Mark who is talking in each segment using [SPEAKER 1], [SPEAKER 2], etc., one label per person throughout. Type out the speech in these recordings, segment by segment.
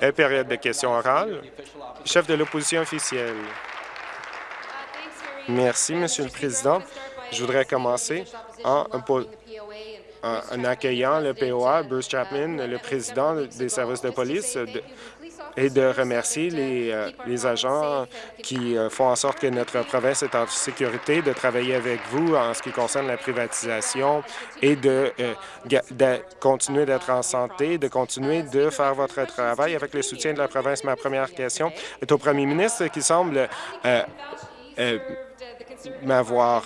[SPEAKER 1] La période de questions orales. Chef de l'opposition officielle. Merci, Monsieur le Président. Je voudrais commencer en, en accueillant le POA, Bruce Chapman, le président des services de police, et de remercier les, euh, les agents qui euh, font en sorte que notre province est en sécurité, de travailler avec vous en ce qui concerne la privatisation et de, euh, de continuer d'être en santé, de continuer de faire votre travail avec le soutien de la province. Ma première question est au premier ministre qui semble m'avoir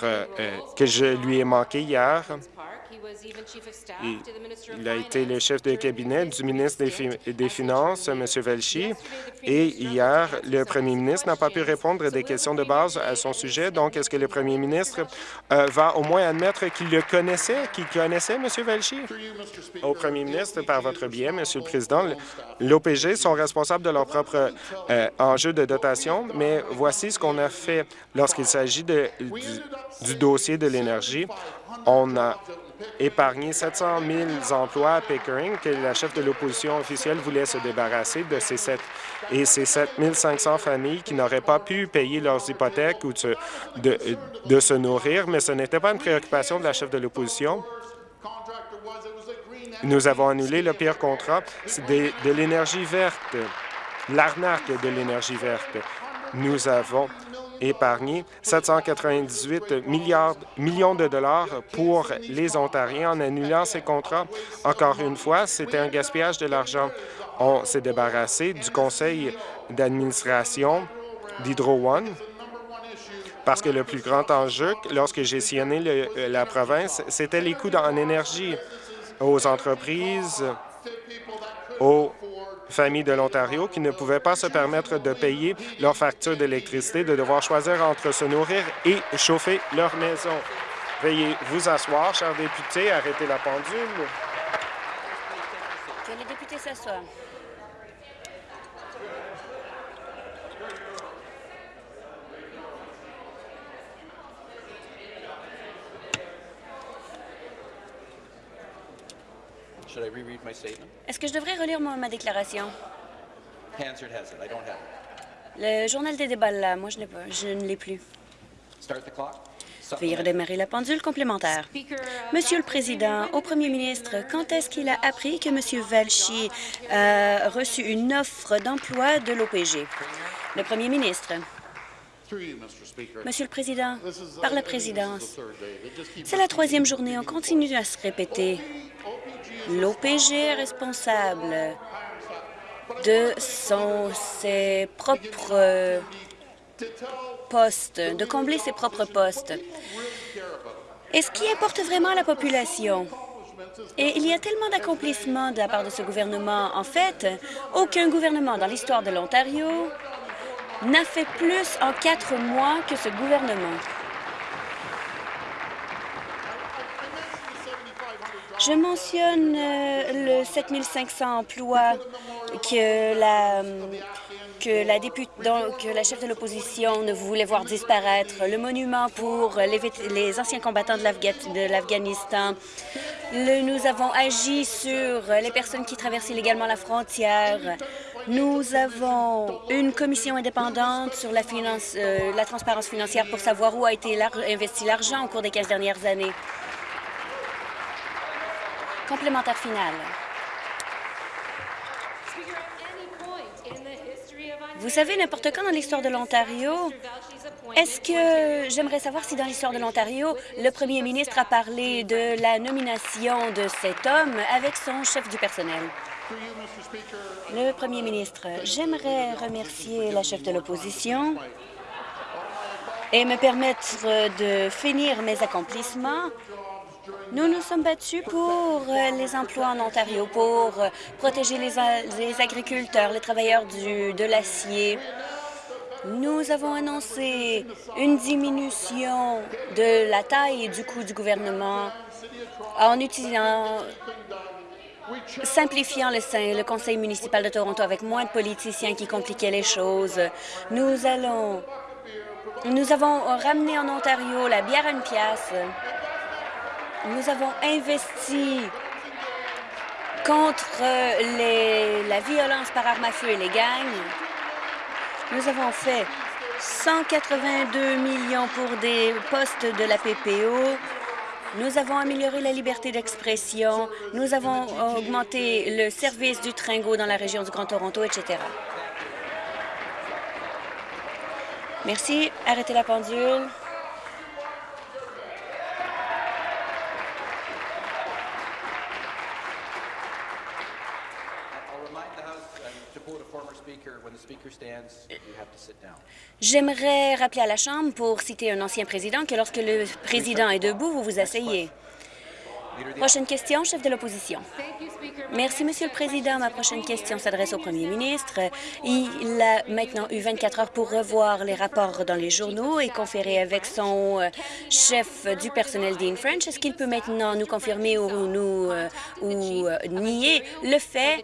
[SPEAKER 1] que je lui ai manqué hier. Il a été le chef de cabinet du ministre des, Finances, M. Velchi, et hier, le premier ministre n'a pas pu répondre à des questions de base à son sujet. Donc, est-ce que le premier ministre euh, va au moins admettre qu'il le connaissait, qu'il connaissait M. Velchi? Au premier ministre, par votre biais, M. le Président, l'OPG sont responsables de leur propre euh, enjeu de dotation, mais voici ce qu'on a fait lorsqu'il s'agit du, du dossier de l'énergie. On a épargné 700 000 emplois à Pickering que la chef de l'opposition officielle voulait se débarrasser de ces 7 et ces 7 500 familles qui n'auraient pas pu payer leurs hypothèques ou de, de, se nourrir, mais ce n'était pas une préoccupation de la chef de l'opposition. Nous avons annulé le pire contrat de, de l'énergie verte, l'arnaque de l'énergie verte. Nous avons épargné 798 milliards, millions de dollars pour les Ontariens en annulant ces contrats. Encore une fois, c'était un gaspillage de l'argent. On s'est débarrassé du conseil d'administration d'Hydro One parce que le plus grand enjeu, lorsque j'ai sillonné la province, c'était les coûts en énergie aux entreprises, aux familles de l'Ontario qui ne pouvaient pas se permettre de payer leur facture d'électricité, de devoir choisir entre se nourrir et chauffer leur maison. Veuillez vous asseoir, chers députés, arrêtez la pendule.
[SPEAKER 2] Que les députés s'assoient. Est-ce que je devrais relire ma déclaration? Le journal des débats, là, moi, je, pas, je ne l'ai plus. Veuillez redémarrer la pendule complémentaire. Monsieur le Président, au Premier ministre, quand est-ce qu'il a appris que M. Valchi a reçu une offre d'emploi de l'OPG? Le Premier ministre. Monsieur le Président, par la présidence, c'est la troisième journée, on continue à se répéter. L'OPG est responsable de son, ses propres postes, de combler ses propres postes. Et ce qui importe vraiment à la population, et il y a tellement d'accomplissements de la part de ce gouvernement. En fait, aucun gouvernement dans l'histoire de l'Ontario n'a fait plus en quatre mois que ce gouvernement. Je mentionne euh, le 7500 emplois que la la, députée, que la chef de l'opposition ne voulait voir disparaître, le monument pour les, les anciens combattants de l'Afghanistan. Nous avons agi sur les personnes qui traversent illégalement la frontière. Nous avons une commission indépendante sur la, finance, euh, la transparence financière pour savoir où a été investi l'argent au cours des 15 dernières années. Complémentaire final. Vous savez, n'importe quand dans l'histoire de l'Ontario, est-ce que j'aimerais savoir si dans l'histoire de l'Ontario, le premier ministre a parlé de la nomination de cet homme avec son chef du personnel? Le premier ministre, j'aimerais remercier la chef de l'opposition et me permettre de finir mes accomplissements nous nous sommes battus pour euh, les emplois en Ontario, pour euh, protéger les, agriculteurs, les travailleurs du, de l'acier. Nous avons annoncé une diminution de la taille et du coût du gouvernement en utilisant simplifiant le, conseil municipal de Toronto avec moins de politiciens qui compliquaient les choses. Nous allons... Nous avons ramené en Ontario la bière à une pièce. Nous avons investi contre les, la violence par arme à feu et les gangs. Nous avons fait 182 millions pour des postes de la PPO. Nous avons amélioré la liberté d'expression. Nous avons augmenté le service du Tringo dans la région du Grand Toronto, etc. Merci. Arrêtez la pendule. J'aimerais rappeler à la Chambre, pour citer un ancien président, que lorsque le président est debout, vous vous asseyez. Prochaine question, chef de l'opposition. Merci, Monsieur le Président. Ma prochaine question s'adresse au Premier ministre. Il a maintenant eu 24 heures pour revoir les rapports dans les journaux et conférer avec son euh, chef du personnel, Dean French. Est-ce qu'il peut maintenant nous confirmer ou, nous, euh, ou euh, nier le fait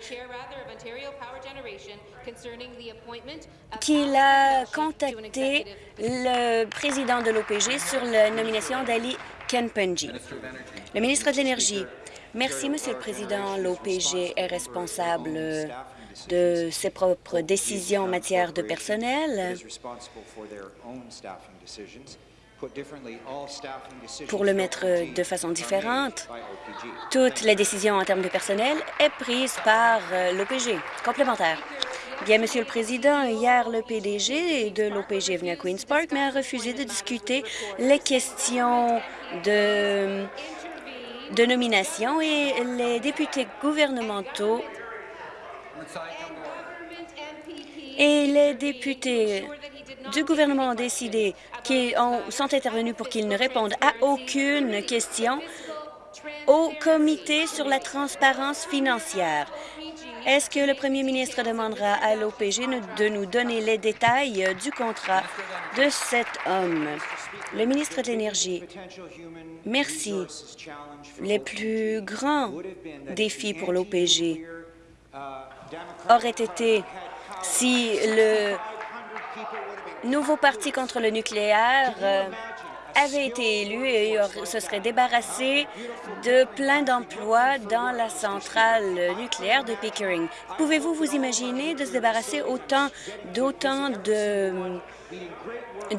[SPEAKER 2] qu'il a contacté le président de l'OPG sur la nomination d'Ali Kenpenji. Le ministre de l'Énergie. Merci, Monsieur le Président. L'OPG est responsable de ses propres décisions en matière de personnel. Pour le mettre de façon différente, toute la décision en termes de personnel est prise par euh, l'OPG. Complémentaire. Bien, Monsieur le Président, hier, le PDG de l'OPG est venu à Queen's Park, mais a refusé de discuter les questions de, nomination et les députés gouvernementaux et les députés du gouvernement ont décidé qu'ils sont intervenus pour qu'ils ne répondent à aucune question au comité sur la transparence financière. Est-ce que le premier ministre demandera à l'OPG de nous donner les détails du contrat de cet homme? Le ministre de l'Énergie, merci. Les plus grands défis pour l'OPG auraient été si le nouveau parti contre le nucléaire euh, avait été élu et se serait débarrassé de plein d'emplois dans la centrale nucléaire de Pickering. Pouvez-vous vous imaginer de se débarrasser autant d'autant de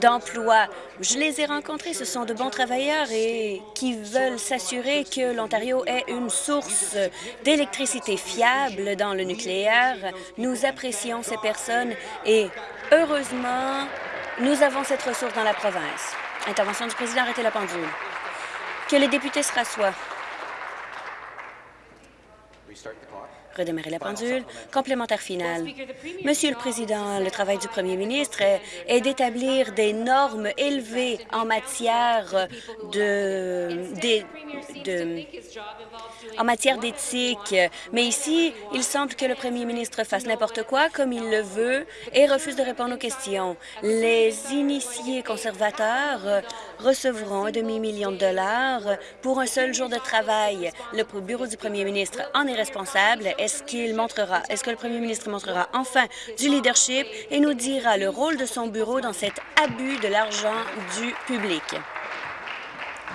[SPEAKER 2] d'emplois? Je les ai rencontrés, ce sont de bons travailleurs et qui veulent s'assurer que l'Ontario ait une source d'électricité fiable dans le nucléaire. Nous apprécions ces personnes et heureusement, nous avons cette ressource dans la province. Intervention du président, arrêtez la pendule. Que les députés se rassoient. Redémarrer la pendule. Complémentaire final. Monsieur le Président, le travail du premier ministre est, d'établir des normes élevées en matière de, de, en matière d'éthique. Mais ici, il semble que le premier ministre fasse n'importe quoi comme il le veut et refuse de répondre aux questions. Les initiés conservateurs recevront un demi-million de dollars pour un seul jour de travail. Le bureau du premier ministre en est responsable. Est-ce que le premier ministre montrera enfin du leadership? Et nous dira le rôle de son bureau dans cet abus de l'argent du public?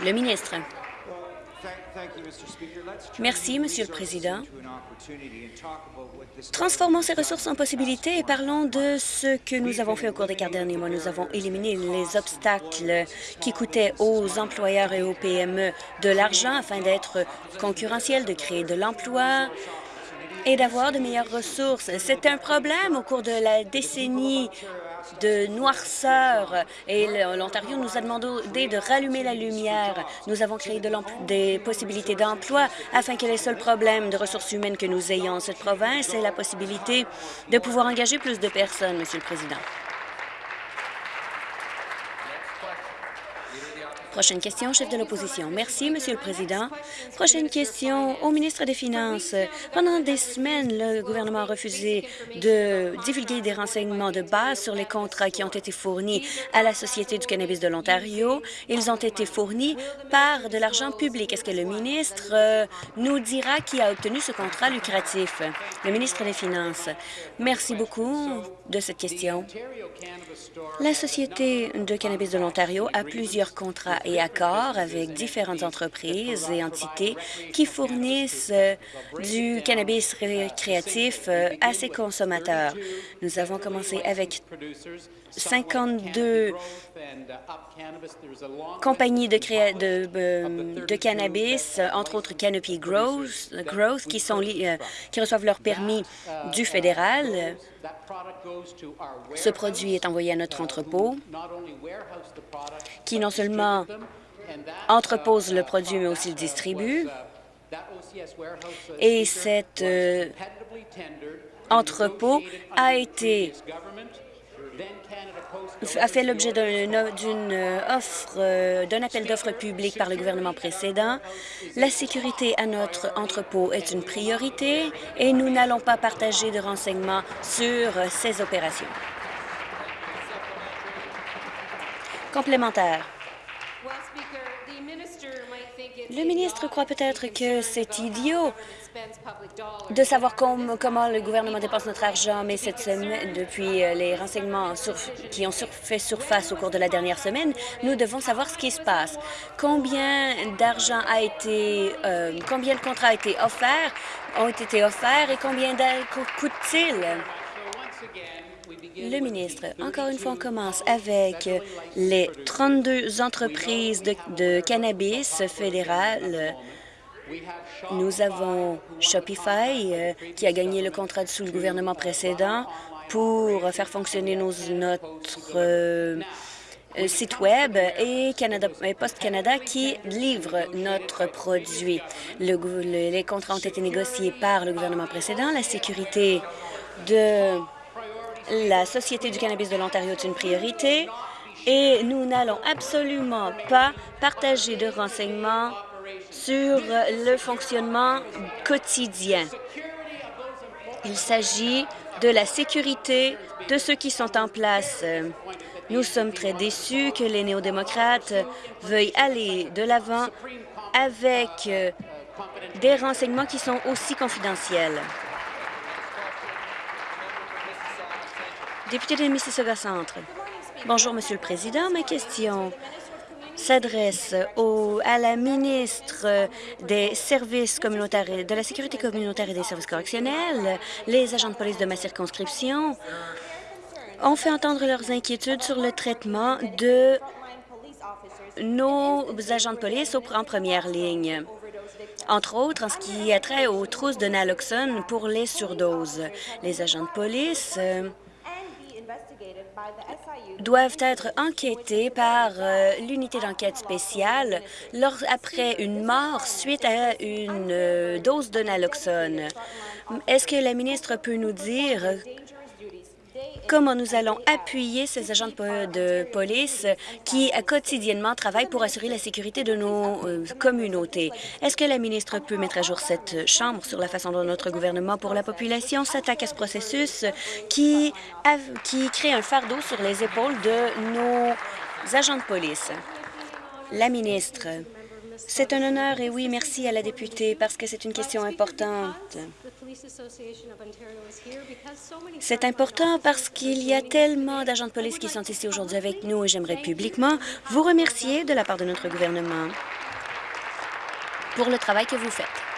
[SPEAKER 2] Le ministre. Merci, Monsieur le Président. Transformons ces ressources en possibilités et parlons de ce que nous avons fait au cours des quatre derniers mois. Nous avons éliminé les obstacles qui coûtaient aux employeurs et aux PME de l'argent afin d'être concurrentiels, de créer de l'emploi, et d'avoir de meilleures ressources. C'est un problème au cours de la décennie de noirceur et l'Ontario nous a demandé de rallumer la lumière. Nous avons créé de des possibilités d'emploi afin que les seuls problèmes de ressources humaines que nous ayons en cette province est la possibilité de pouvoir engager plus de personnes, Monsieur le Président. Prochaine question, chef de l'opposition. Merci, Monsieur le Président. Prochaine question au ministre des Finances. Pendant des semaines, le gouvernement a refusé de divulguer des renseignements de base sur les contrats qui ont été fournis à la Société du cannabis de l'Ontario. Ils ont été fournis par de l'argent public. Est-ce que le ministre euh, nous dira qui a obtenu ce contrat lucratif? Le ministre des Finances. Merci beaucoup de cette question. La Société de cannabis de l'Ontario a plusieurs contrats accords avec différentes entreprises et entités qui fournissent euh, du cannabis récréatif euh, à ses consommateurs. Nous avons commencé avec 52 compagnies de, de, cannabis, entre autres Canopy Growth, sont, qui reçoivent leur permis du fédéral. Ce produit est envoyé à notre entrepôt, qui non seulement entrepose le produit, mais aussi le distribue. Et cet euh, entrepôt a été a fait l'objet d'une offre, euh, d'un appel d'offres public par le gouvernement précédent. La sécurité à notre entrepôt est une priorité et nous n'allons pas partager de renseignements sur ces opérations. Complémentaire. Le ministre croit peut-être que c'est idiot de savoir comment le gouvernement dépense notre argent, mais cette semaine, depuis euh, les renseignements qui ont fait surface au cours de la dernière semaine, nous devons savoir ce qui se passe. Combien d'argent a été, euh, combien de contrats a été offerts, ont été offerts et combien coûte-t-il? Le ministre, encore une fois, on commence avec les 32 entreprises de, cannabis fédérales nous avons Shopify euh, qui a gagné le contrat sous le gouvernement précédent pour faire fonctionner notre euh, site Web et, Canada, Post Canada qui livre notre produit. les contrats ont été négociés par le gouvernement précédent. La sécurité de la Société du cannabis de l'Ontario est une priorité et nous n'allons absolument pas partager de renseignements sur le fonctionnement quotidien. Il s'agit de la sécurité de ceux qui sont en place. Nous sommes très déçus que les néo-démocrates veuillent aller de l'avant avec des renseignements qui sont aussi confidentiels. Député de Mississauga Centre. Bonjour, Monsieur le Président. Ma question s'adresse à la ministre des services communautaires, de la sécurité communautaire et des services correctionnels. Les agents de police de ma circonscription ont fait entendre leurs inquiétudes sur le traitement de nos agents de police en première ligne entre autres en ce qui a trait aux trousses de naloxone pour les surdoses. Les agents de police euh, doivent être enquêtés par euh, l'unité d'enquête spéciale après une mort suite à une euh, dose de naloxone. Est-ce que la ministre peut nous dire comment nous allons appuyer ces agents de, police qui quotidiennement travaillent pour assurer la sécurité de nos euh, communautés. Est-ce que la ministre peut mettre à jour cette Chambre sur la façon dont notre gouvernement pour la population s'attaque à ce processus qui, qui crée un fardeau sur les épaules de nos agents de police? La ministre. C'est un honneur et oui, merci à la députée parce que c'est une question importante. C'est important parce qu'il y a tellement d'agents de police qui sont ici aujourd'hui avec nous et j'aimerais publiquement vous remercier de la part de notre gouvernement pour le travail que vous faites.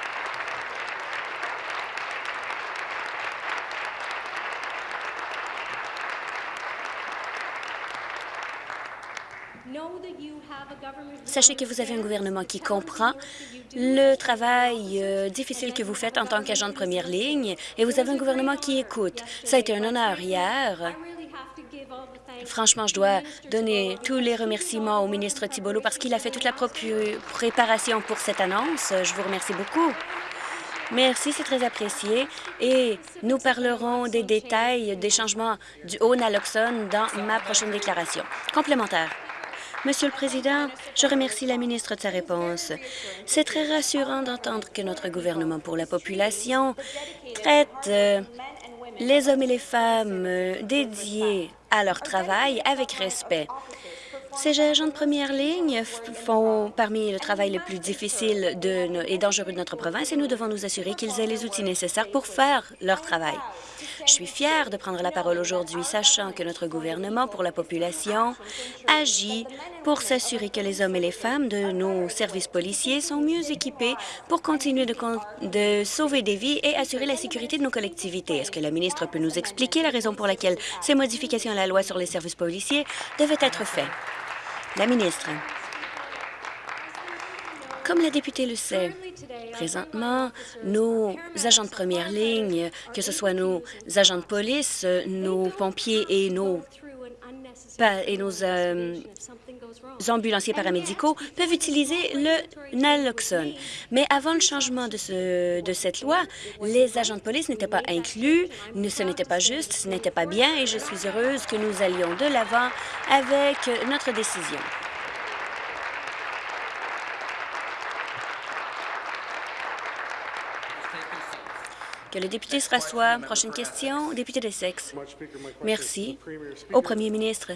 [SPEAKER 2] Sachez que vous avez un gouvernement qui comprend le travail euh, difficile que vous faites en tant qu'agent de première ligne et vous avez un gouvernement qui écoute. Ça a été un honneur hier. Franchement, je dois donner tous les remerciements au ministre Thibault parce qu'il a fait toute la préparation pour cette annonce. Je vous remercie beaucoup. Merci, c'est très apprécié. Et nous parlerons des détails des changements du haut naloxone dans ma prochaine déclaration. Complémentaire. Monsieur le Président, je remercie la ministre de sa réponse. C'est très rassurant d'entendre que notre gouvernement pour la population traite euh, les hommes et les femmes euh, dédiés à leur travail avec respect. Ces agents de première ligne font parmi le travail le plus difficile et dangereux de notre province et nous devons nous assurer qu'ils aient les outils nécessaires pour faire leur travail. Je suis fière de prendre la parole aujourd'hui, sachant que notre gouvernement pour la population agit pour s'assurer que les hommes et les femmes de nos services policiers sont mieux équipés pour continuer de, sauver des vies et assurer la sécurité de nos collectivités. Est-ce que la ministre peut nous expliquer la raison pour laquelle ces modifications à la loi sur les services policiers devaient être faites? La ministre. Comme la députée le sait, présentement, nos agents de première ligne, que ce soit nos agents de police, nos pompiers et nos, euh, ambulanciers paramédicaux peuvent utiliser le naloxone. Mais avant le changement de, ce, de cette loi, les agents de police n'étaient pas inclus, ce n'était pas juste, ce n'était pas bien et je suis heureuse que nous allions de l'avant avec notre décision. Que le député se rassoie. Prochaine question, député des sexes. Merci. Au premier ministre.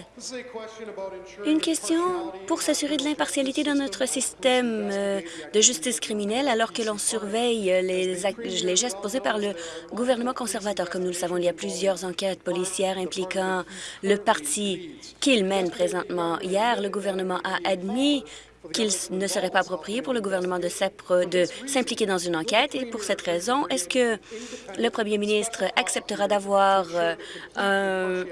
[SPEAKER 2] Une question pour s'assurer de l'impartialité dans notre système euh, de justice criminelle alors que l'on surveille les, les gestes posés par le gouvernement conservateur. Comme nous le savons, il y a plusieurs enquêtes policières impliquant le parti qu'il mène présentement. Hier, le gouvernement a admis qu'il ne serait pas approprié pour le gouvernement de s'impliquer dans une enquête. Et pour cette raison, est-ce que le premier ministre acceptera d'avoir euh,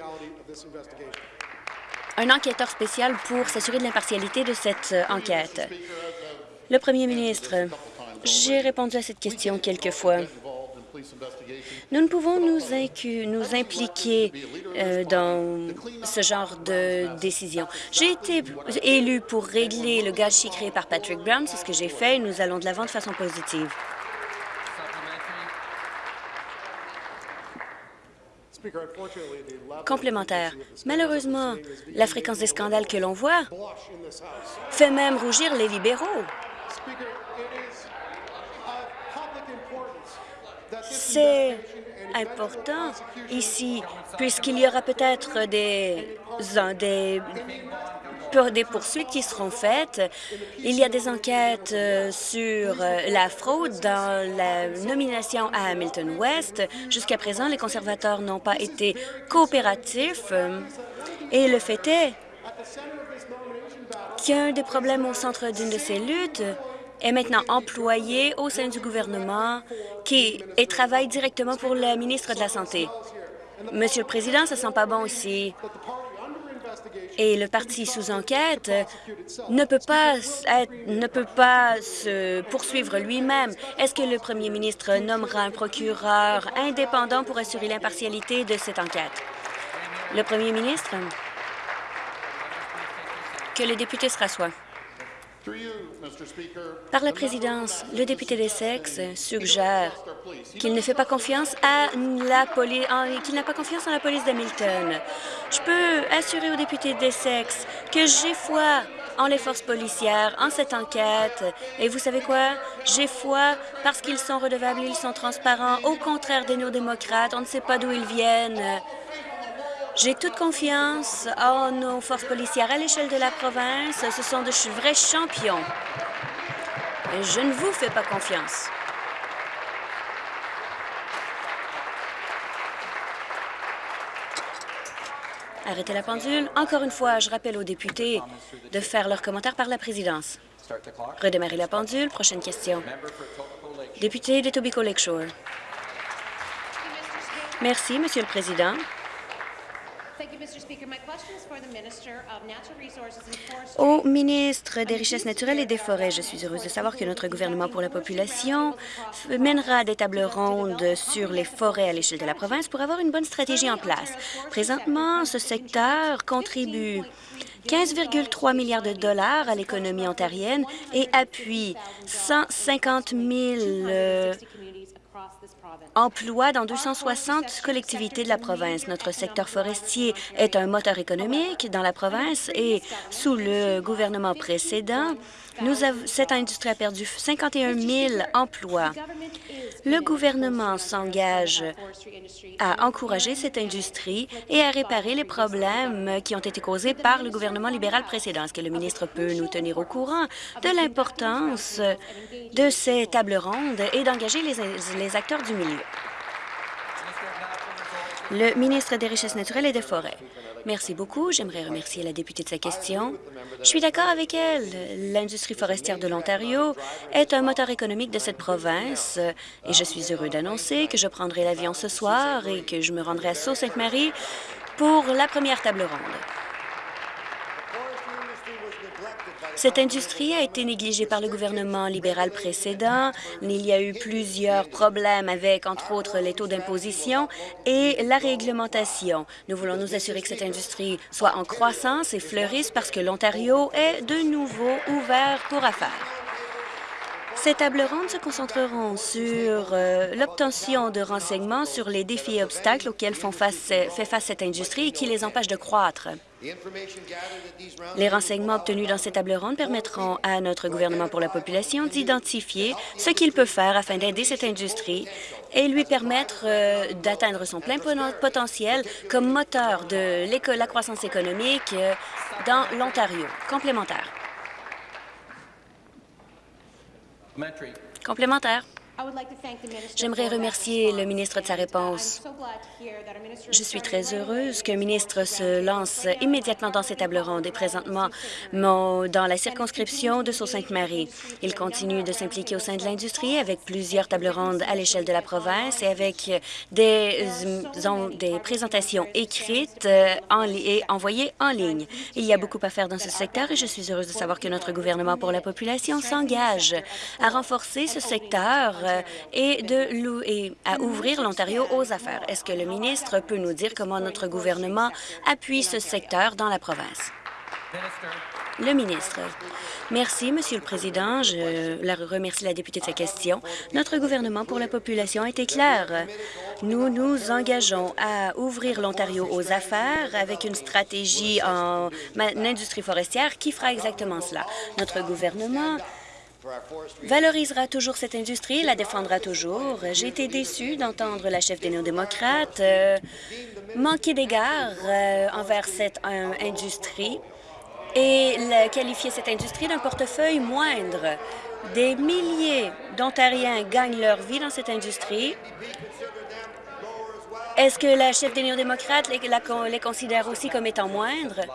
[SPEAKER 2] un, enquêteur spécial pour s'assurer de l'impartialité de cette enquête? Le premier ministre, j'ai répondu à cette question quelques fois. Nous ne pouvons nous, impliquer euh, dans ce genre de décision. J'ai été élu pour régler le gâchis créé par Patrick Brown. C'est ce que j'ai fait nous allons de l'avant de façon positive. Complémentaire. Malheureusement, la fréquence des scandales que l'on voit fait même rougir les libéraux. C'est important ici, puisqu'il y aura peut-être des, des, des poursuites qui seront faites. Il y a des enquêtes euh, sur euh, la fraude dans la nomination à Hamilton West. Jusqu'à présent, les conservateurs n'ont pas été coopératifs. Et le fait est qu'il y a un des problèmes au centre d'une de ces luttes est maintenant employé au sein du gouvernement qui et travaille directement pour le ministre de la Santé. Monsieur le Président, ça sent pas bon ici. Et le parti sous enquête ne peut pas, ne peut pas se poursuivre lui-même. Est-ce que le premier ministre nommera un procureur indépendant pour assurer l'impartialité de cette enquête? Le premier ministre, que le député se rassoie. Par la présidence, le député des sexes suggère qu'il ne fait pas confiance à la police, qu'il n'a pas confiance en la police d'Hamilton. Je peux assurer au député des sexes que j'ai foi en les forces policières, en cette enquête. Et vous savez quoi? J'ai foi parce qu'ils sont redevables, ils sont transparents. Au contraire des néo-démocrates, on ne sait pas d'où ils viennent. J'ai toute confiance en nos forces policières à l'échelle de la province. Ce sont de vrais champions. Je ne vous fais pas confiance. Arrêtez la pendule. Encore une fois, je rappelle aux députés de faire leurs commentaires par la présidence. Redémarrer la pendule. Prochaine question. Député de Tobico Lakeshore. Merci, Monsieur le Président. Au ministre des Richesses naturelles et des Forêts, je suis heureuse de savoir que notre gouvernement pour la population mènera des tables rondes sur les forêts à l'échelle de la province pour avoir une bonne stratégie en place. Présentement, ce secteur contribue 15,3 milliards de dollars à l'économie ontarienne et appuie 150 000 emploie dans 260 collectivités de la province. Notre secteur forestier est un moteur économique dans la province et sous le gouvernement précédent, cette industrie a perdu 51 000 emplois. Le gouvernement s'engage à encourager cette industrie et à réparer les problèmes qui ont été causés par le gouvernement libéral précédent. Est-ce que le ministre peut nous tenir au courant de l'importance de ces tables rondes et d'engager les, les acteurs du Le ministre des Richesses naturelles et des Forêts. Merci beaucoup. J'aimerais remercier la députée de sa question. Je suis d'accord avec elle. L'industrie forestière de l'Ontario est un moteur économique de cette province et je suis heureux d'annoncer que je prendrai l'avion ce soir et que je me rendrai à Sault-Sainte-Marie pour la première table ronde. Cette industrie a été négligée par le gouvernement libéral précédent. Il y a eu plusieurs problèmes avec, entre autres, les taux d'imposition et la réglementation. Nous voulons nous assurer que cette industrie soit en croissance et fleurisse parce que l'Ontario est de nouveau ouvert pour affaires. Ces tables rondes se concentreront sur euh, l'obtention de renseignements sur les défis et obstacles auxquels font fait face cette industrie et qui les empêchent de croître. Les renseignements obtenus dans ces tables rondes permettront à notre gouvernement pour la population d'identifier ce qu'il peut faire afin d'aider cette industrie et lui permettre euh, d'atteindre son plein potentiel comme moteur de la croissance économique euh, dans l'Ontario. Complémentaire. Complémentaire. J'aimerais remercier le ministre de sa réponse. Je suis très heureuse qu'un ministre se lance immédiatement dans ces tables rondes et présentement dans la circonscription de Sault-Sainte-Marie. Il continue de s'impliquer au sein de l'industrie avec plusieurs tables rondes à l'échelle de la province et avec des, des présentations écrites euh, et envoyées en ligne. Il y a beaucoup à faire dans ce secteur et je suis heureuse de savoir que notre gouvernement pour la population s'engage à renforcer ce secteur euh, et, de, et à ouvrir l'Ontario aux affaires. Est-ce que le ministre peut nous dire comment notre gouvernement appuie ce secteur dans la province? Le ministre. Merci, Monsieur le Président. Je remercie la députée de sa question. Notre gouvernement pour la population a été clair. Nous nous engageons à ouvrir l'Ontario aux affaires avec une stratégie en industrie forestière qui fera exactement cela. Notre gouvernement valorisera toujours cette industrie la défendra toujours. J'ai été déçue d'entendre la chef des néo-démocrates euh, manquer d'égard euh, envers cette euh, industrie et qualifier cette industrie d'un portefeuille moindre. Des milliers d'Ontariens gagnent leur vie dans cette industrie. Est-ce que la chef des néo-démocrates les, les considère aussi comme étant moindres?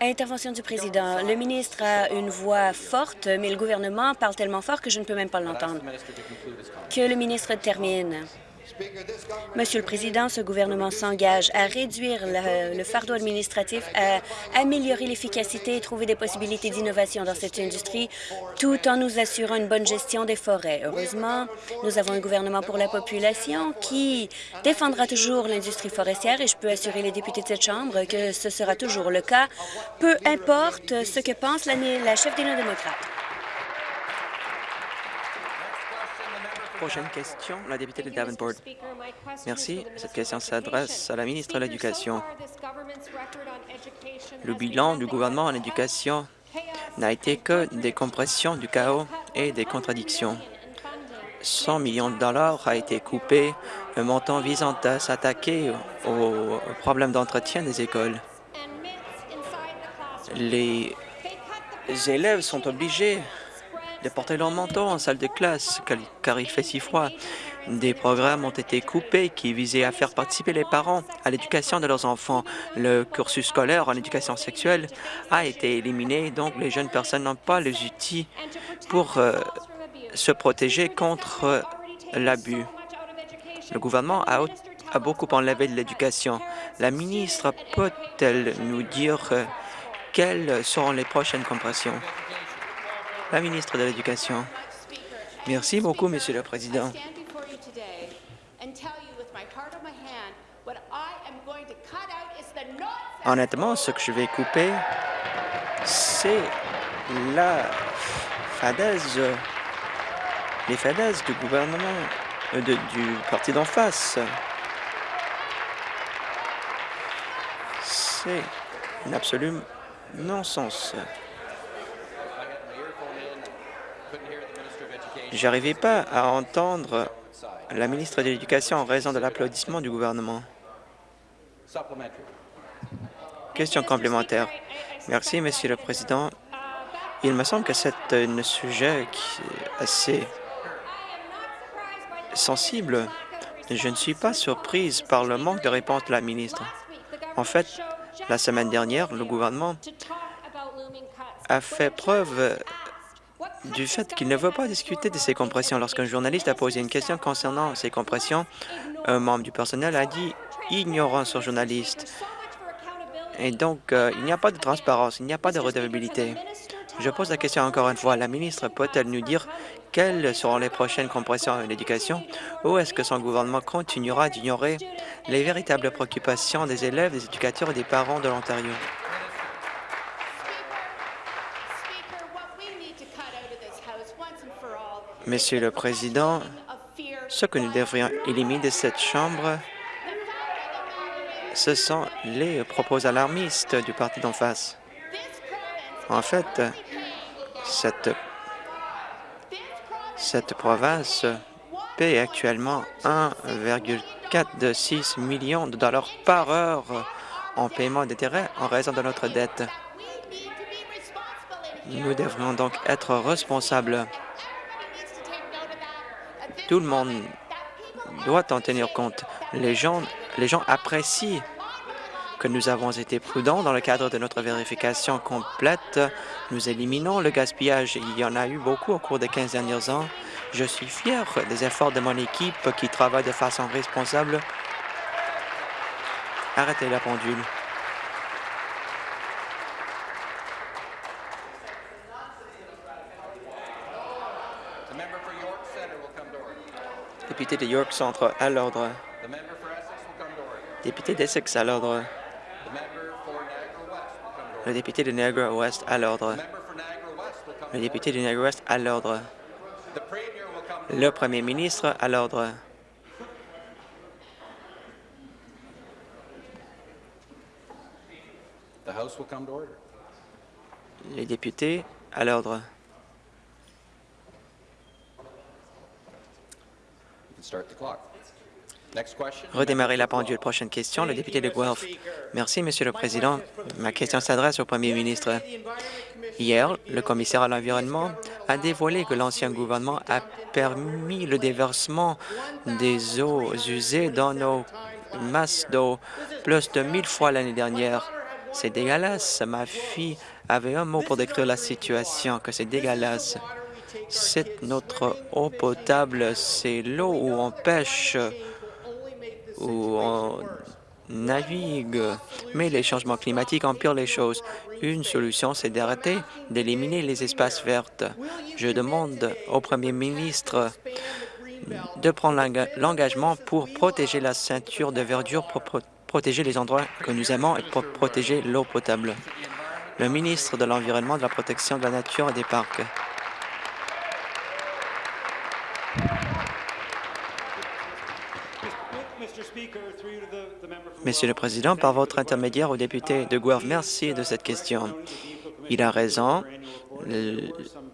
[SPEAKER 2] Intervention du président. Le ministre a une voix forte, mais le gouvernement parle tellement fort que je ne peux même pas l'entendre. Que le ministre termine. Monsieur le Président, ce gouvernement s'engage à réduire le, fardeau administratif, à améliorer l'efficacité et trouver des possibilités d'innovation dans cette industrie, tout en nous assurant une bonne gestion des forêts. Heureusement, nous avons un gouvernement pour la population qui défendra toujours l'industrie forestière et je peux assurer les députés de cette Chambre que ce sera toujours le cas, peu importe ce que pense la, la chef des néo-démocrates.
[SPEAKER 3] Prochaine question, la députée de Davenport. Merci. Cette question s'adresse à la ministre de l'Éducation. Le bilan du gouvernement en éducation n'a été que des compressions, du chaos et des contradictions. 100 millions de dollars a été coupé, un montant visant à s'attaquer aux problèmes d'entretien des écoles. Les élèves sont obligés de porter leur manteau en salle de classe car il fait si froid. Des programmes ont été coupés qui visaient à faire participer les parents à l'éducation de leurs enfants. Le cursus scolaire en éducation sexuelle a été éliminé, donc les jeunes personnes n'ont pas les outils pour euh, se protéger contre euh, l'abus. Le gouvernement a, beaucoup enlevé de l'éducation. La ministre peut-elle nous dire euh, quelles seront les prochaines compressions? La ministre de l'Éducation. Merci beaucoup, Monsieur le Président. Honnêtement, ce que je vais couper, c'est la fadaise, les fadaises du gouvernement euh, de- du parti d'en face. C'est un absolu non-sens. J'arrivais pas à entendre la ministre de l'Éducation en raison de l'applaudissement du gouvernement. Question complémentaire. Merci, Monsieur le Président. Il me semble que c'est un sujet qui est assez sensible. Je ne suis pas surprise par le manque de réponse de la ministre. En fait, la semaine dernière, le gouvernement a fait preuve du fait qu'il ne veut pas discuter de ces compressions. Lorsqu'un journaliste a posé une question concernant ces compressions, un membre du personnel a dit « ignorant sur journaliste ». Et donc, euh, il n'y a pas de transparence, il n'y a pas de redevabilité. Je pose la question encore une fois. La ministre peut-elle nous dire quelles seront les prochaines compressions à l'éducation ou est-ce que son gouvernement continuera d'ignorer les véritables préoccupations des élèves, des éducateurs et des parents de l'Ontario? Monsieur le Président, ce que nous devrions éliminer de cette Chambre, ce sont les propos alarmistes du parti d'en face. En fait, cette, province paie actuellement 1,46 million de dollars par heure en paiement d'intérêt en raison de notre dette. Nous devrions donc être responsables. Tout le monde doit en tenir compte. Les gens, apprécient que nous avons été prudents dans le cadre de notre vérification complète. Nous éliminons le gaspillage. Il y en a eu beaucoup au cours des 15 derniers ans. Je suis fier des efforts de mon équipe qui travaille de façon responsable. Arrêtez la pendule. Député de York Centre, à l'ordre. Député d'Essex, à l'ordre. Le député de Niagara Ouest, à l'ordre. Le député de Niagara Ouest, à l'ordre. Le premier ministre, à l'ordre. Les députés, à l'ordre.
[SPEAKER 4] You can start the clock. Next question.
[SPEAKER 3] Redémarrer la pendule. Prochaine question, le député de Guelph. Merci, Monsieur le Président. Ma question s'adresse au Premier ministre. Hier, le commissaire à l'Environnement a dévoilé que l'ancien gouvernement a permis le déversement des eaux usées dans nos masses d'eau plus de mille fois l'année dernière. C'est dégueulasse. Ma fille avait un mot pour décrire la situation, que c'est dégueulasse. C'est notre eau potable, c'est l'eau où on pêche, où on navigue. Mais les changements climatiques empirent les choses. Une solution, c'est d'arrêter d'éliminer les espaces verts. Je demande au premier ministre de prendre l'enga- l'engagement pour protéger la ceinture de verdure, pour pro- protéger les endroits que nous aimons et pour protéger l'eau potable. Le ministre de l'Environnement, de la Protection de la Nature et des Parcs. Monsieur le Président, par votre intermédiaire au député de Guelph, merci de cette question. Il a raison.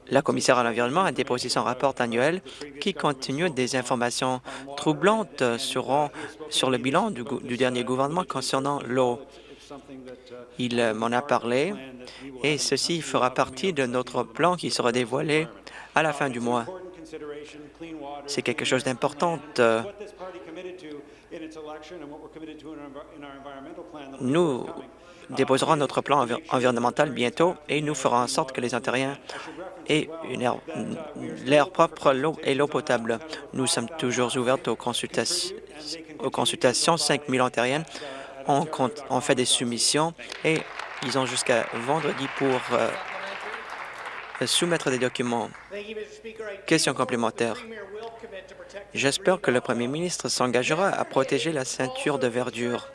[SPEAKER 3] La commissaire à l'environnement a déposé son rapport annuel qui continue des informations troublantes sur, le bilan du, dernier gouvernement concernant l'eau. Il euh, m'en a parlé et ceci fera partie de notre plan qui sera dévoilé à la fin du mois. C'est quelque chose d'important. Nous déposerons notre plan envi- environnemental bientôt et nous ferons en sorte que les Ontariens aient air- l'air propre l'eau et l'eau potable. Nous sommes toujours ouverts aux, consultations. aux consultations. 5 000 Ontariennes ont fait des soumissions et ils ont jusqu'à vendredi pour euh, soumettre des documents. Question complémentaire. J'espère que le premier ministre s'engagera à protéger la ceinture de verdure.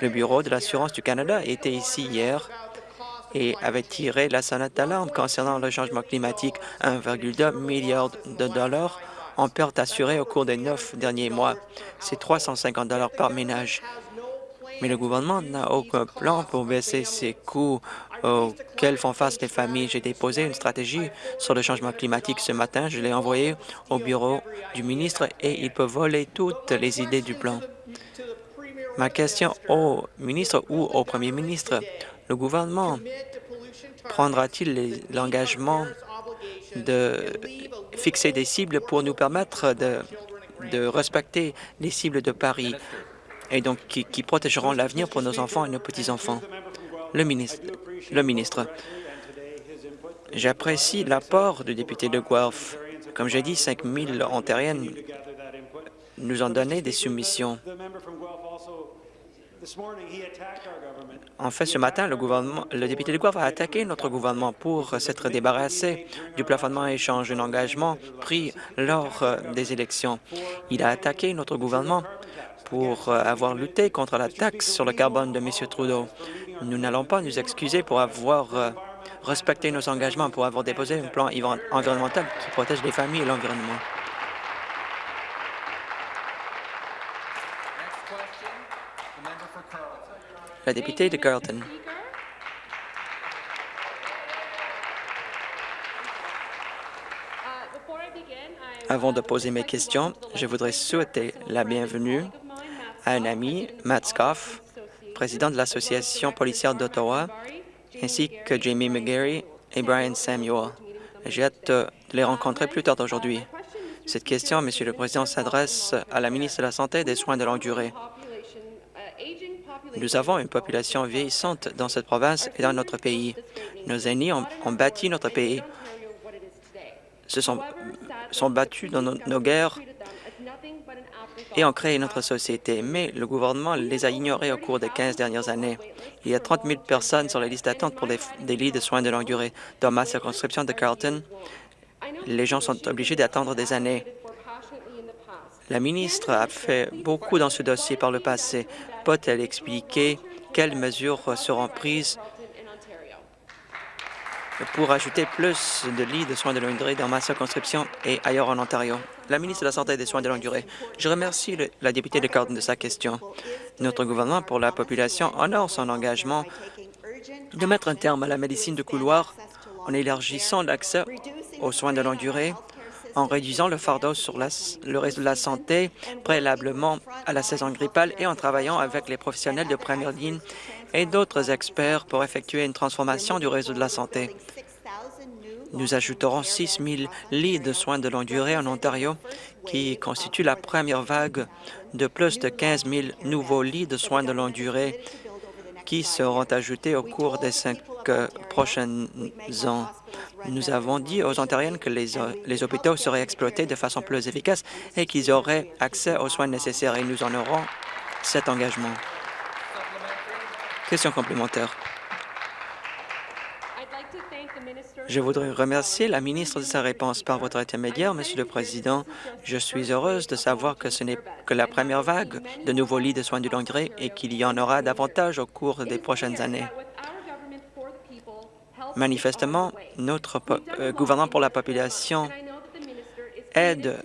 [SPEAKER 3] Le Bureau de l'assurance du Canada était ici hier et avait tiré la sonnette d'alarme concernant le changement climatique. 1,2 milliard de dollars en perte assurée au cours des neuf derniers mois. C'est 350 par ménage. Mais le gouvernement n'a aucun plan pour baisser ces coûts auxquels font face les familles. J'ai déposé une stratégie sur le changement climatique ce matin. Je l'ai envoyée au bureau du ministre et il peut voler toutes les idées du plan. Ma question au ministre ou au premier ministre, le gouvernement prendra-t-il l'engagement de fixer des cibles pour nous permettre de, de respecter les cibles de Paris? Et donc qui, protégeront l'avenir pour nos enfants et nos petits-enfants? Le ministre, j'apprécie l'apport du député de Guelph. Comme j'ai dit, 5 000 Ontariennes nous ont donné des soumissions. En fait, ce matin, le, député de Guelph a attaqué notre gouvernement pour s'être débarrassé du plafonnement échange, un engagement pris lors euh, des élections. Il a attaqué notre gouvernement pour euh, avoir lutté contre la taxe sur le carbone de M. Trudeau. Nous n'allons pas nous excuser pour avoir euh, respecté nos engagements, pour avoir déposé un plan environnemental qui protège les familles et l'environnement. La députée de Carleton. Avant de poser mes questions, je voudrais souhaiter la bienvenue à un ami, Matt Scoff, président de l'Association policière d'Ottawa, ainsi que Jamie McGarry et Brian Samuel. J'ai hâte de les rencontrer plus tard aujourd'hui. Cette question, Monsieur le Président, s'adresse à la ministre de la Santé et des Soins de longue durée. Nous avons une population vieillissante dans cette province et dans notre pays. Nos aînés ont, bâti notre pays, se sont, sont battus dans nos, guerres et ont créé notre société. Mais le gouvernement les a ignorés au cours des 15 dernières années. Il y a 30 000 personnes sur la liste d'attente pour des lits de soins de longue durée. Dans ma circonscription de Carleton, les gens sont obligés d'attendre des années. La ministre a fait beaucoup dans ce dossier par le passé. Peut-elle expliquer quelles mesures seront prises pour ajouter plus de lits de soins de longue durée dans ma circonscription et ailleurs en Ontario? La ministre de la Santé et des Soins de longue durée, je remercie la députée de Carleton de sa question. Notre gouvernement pour la population honore son engagement de mettre un terme à la médecine de couloir en élargissant l'accès aux soins de longue durée en réduisant le fardeau sur le réseau de la santé préalablement à la saison grippale et en travaillant avec les professionnels de première ligne et d'autres experts pour effectuer une transformation du réseau de la santé. Nous ajouterons 6 000 lits de soins de longue durée en Ontario, qui constitue la première vague de plus de 15 000 nouveaux lits de soins de longue durée qui seront ajoutés au cours des cinq euh, prochains ans. Nous avons dit aux Ontariennes que les, les hôpitaux seraient exploités de façon plus efficace et qu'ils auraient accès aux soins nécessaires et nous en aurons cet engagement. Question complémentaire. Je voudrais remercier la ministre de sa réponse par votre intermédiaire, Monsieur le Président. Je suis heureuse de savoir que ce n'est que la première vague de nouveaux lits de soins de longue durée et qu'il y en aura davantage au cours des prochaines années. Manifestement, notre euh, gouvernement pour la population aide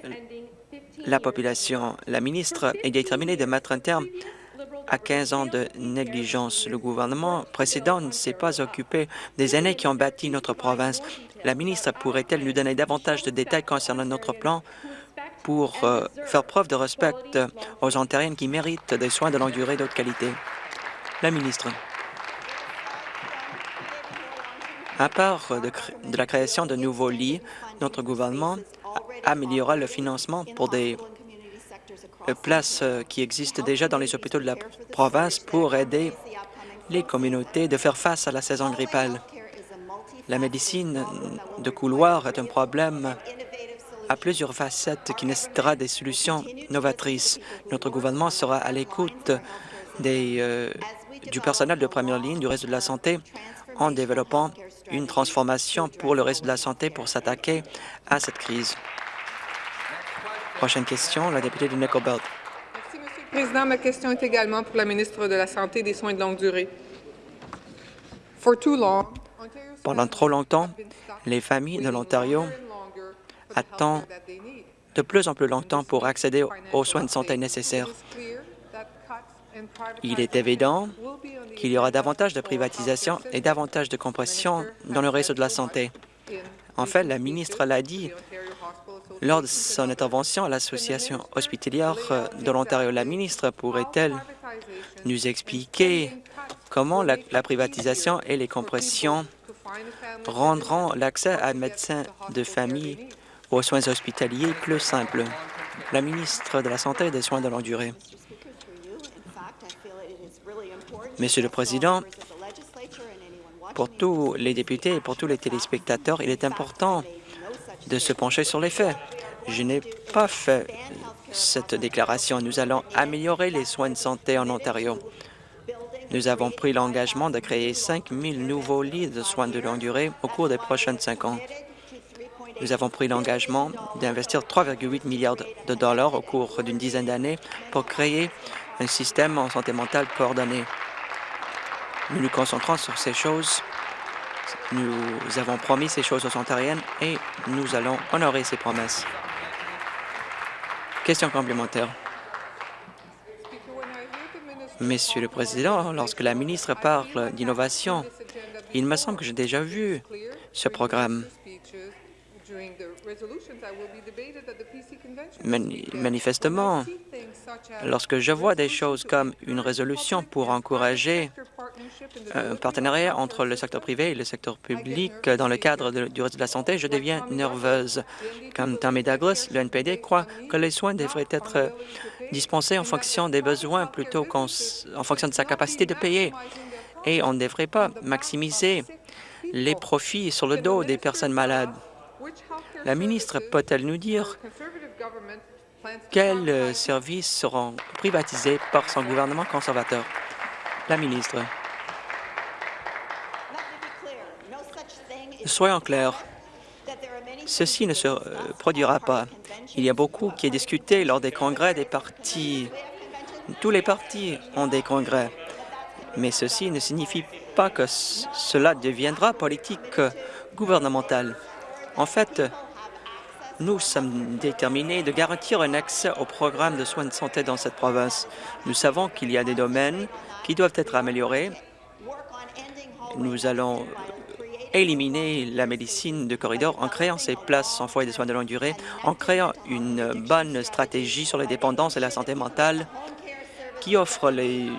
[SPEAKER 3] la population. La ministre est déterminée de mettre un terme à 15 ans de négligence. Le gouvernement précédent ne s'est pas occupé des années qui ont bâti notre province. La ministre pourrait-elle nous donner davantage de détails concernant notre plan pour euh, faire preuve de respect aux Ontariennes qui méritent des soins de longue durée de qualité? La ministre. À part de la création de nouveaux lits, notre gouvernement améliorera le financement pour des places euh, qui existent déjà dans les hôpitaux de la province pour aider les communautés de faire face à la saison grippale. La médecine de couloir est un problème à plusieurs facettes qui nécessitera des solutions novatrices. Notre gouvernement sera à l'écoute euh, du personnel de première ligne du réseau de la santé en développant une transformation pour le réseau de la santé pour s'attaquer à cette crise. Prochaine question, la députée de Nickel Belt.
[SPEAKER 5] Merci, Monsieur le Président. Ma question est également pour la ministre de la Santé et des Soins de longue durée.
[SPEAKER 3] Pendant trop longtemps, les familles de l'Ontario attendent de plus en plus longtemps pour accéder aux soins de santé nécessaires. Il est évident qu'il y aura davantage de privatisation et davantage de compression dans le réseau de la santé. En fait, la ministre l'a dit lors de son intervention à l'Association hospitalière de l'Ontario. La ministre pourrait-elle nous expliquer comment la, la, privatisation et les compressions rendront l'accès à un médecin de famille aux soins hospitaliers plus simple? La ministre de la Santé et des Soins de longue durée. Monsieur le Président, pour tous les députés et pour tous les téléspectateurs, il est important de se pencher sur les faits. Je n'ai pas fait cette déclaration. Nous allons améliorer les soins de santé en Ontario. Nous avons pris l'engagement de créer 5 000 nouveaux lits de soins de longue durée au cours des prochaines cinq ans. Nous avons pris l'engagement d'investir 3,8 milliards de dollars au cours d'une dizaine d'années pour créer un système en santé mentale coordonné. Nous nous concentrons sur ces choses. Nous avons promis ces choses aux Ontariennes et nous allons honorer ces promesses. Question complémentaire. Monsieur le Président, lorsque la ministre parle d'innovation, il me semble que j'ai déjà vu ce programme. Manifestement, lorsque je vois des choses comme une résolution pour encourager un partenariat entre le secteur privé et le secteur public dans le cadre du réseau de la santé, je deviens nerveuse. Comme Tommy Douglas, le NPD croit que les soins devraient être dispensés en fonction des besoins plutôt qu'en fonction de sa capacité de payer. Et on ne devrait pas maximiser les profits sur le dos des personnes malades. La ministre peut-elle nous dire quels services seront privatisés par son gouvernement conservateur? La ministre. Soyons clairs, ceci ne se produira pas. Il y a beaucoup qui est discuté lors des congrès des partis. Tous les partis ont des congrès, mais ceci ne signifie pas que cela deviendra politique gouvernementale. En fait, nous sommes déterminés de garantir un accès au programme de soins de santé dans cette province. Nous savons qu'il y a des domaines qui doivent être améliorés. Nous allons éliminer la médecine de corridor en créant ces places sans foyer de soins de longue durée, en créant une bonne stratégie sur les dépendances et la santé mentale qui offre les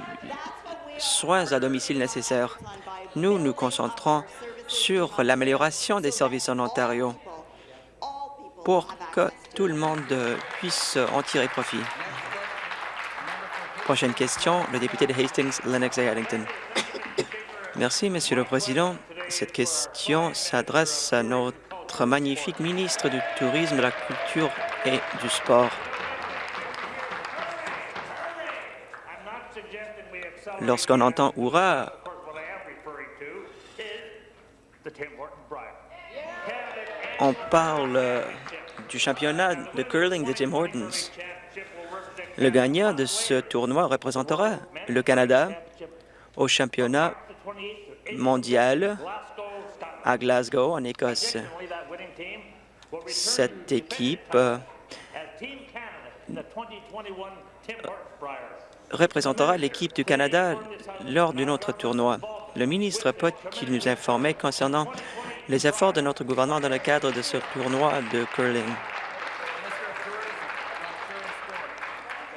[SPEAKER 3] soins à domicile nécessaires. Nous nous concentrons sur l'amélioration des services en Ontario pour que tout le monde puisse en tirer profit. Prochaine question, le député de Hastings, Lennox et Addington. Merci, Monsieur le Président. Cette question s'adresse à notre magnifique ministre du Tourisme, de la Culture et du Sport. Lorsqu'on entend « Hurrah », on parle du championnat de curling de Tim Hortons. Le gagnant de ce tournoi représentera le Canada au championnat mondial à Glasgow, en Écosse. Cette équipe représentera l'équipe du Canada lors d'un autre tournoi. Le ministre peut-il nous informer concernant les efforts de notre gouvernement dans le cadre de ce tournoi de curling.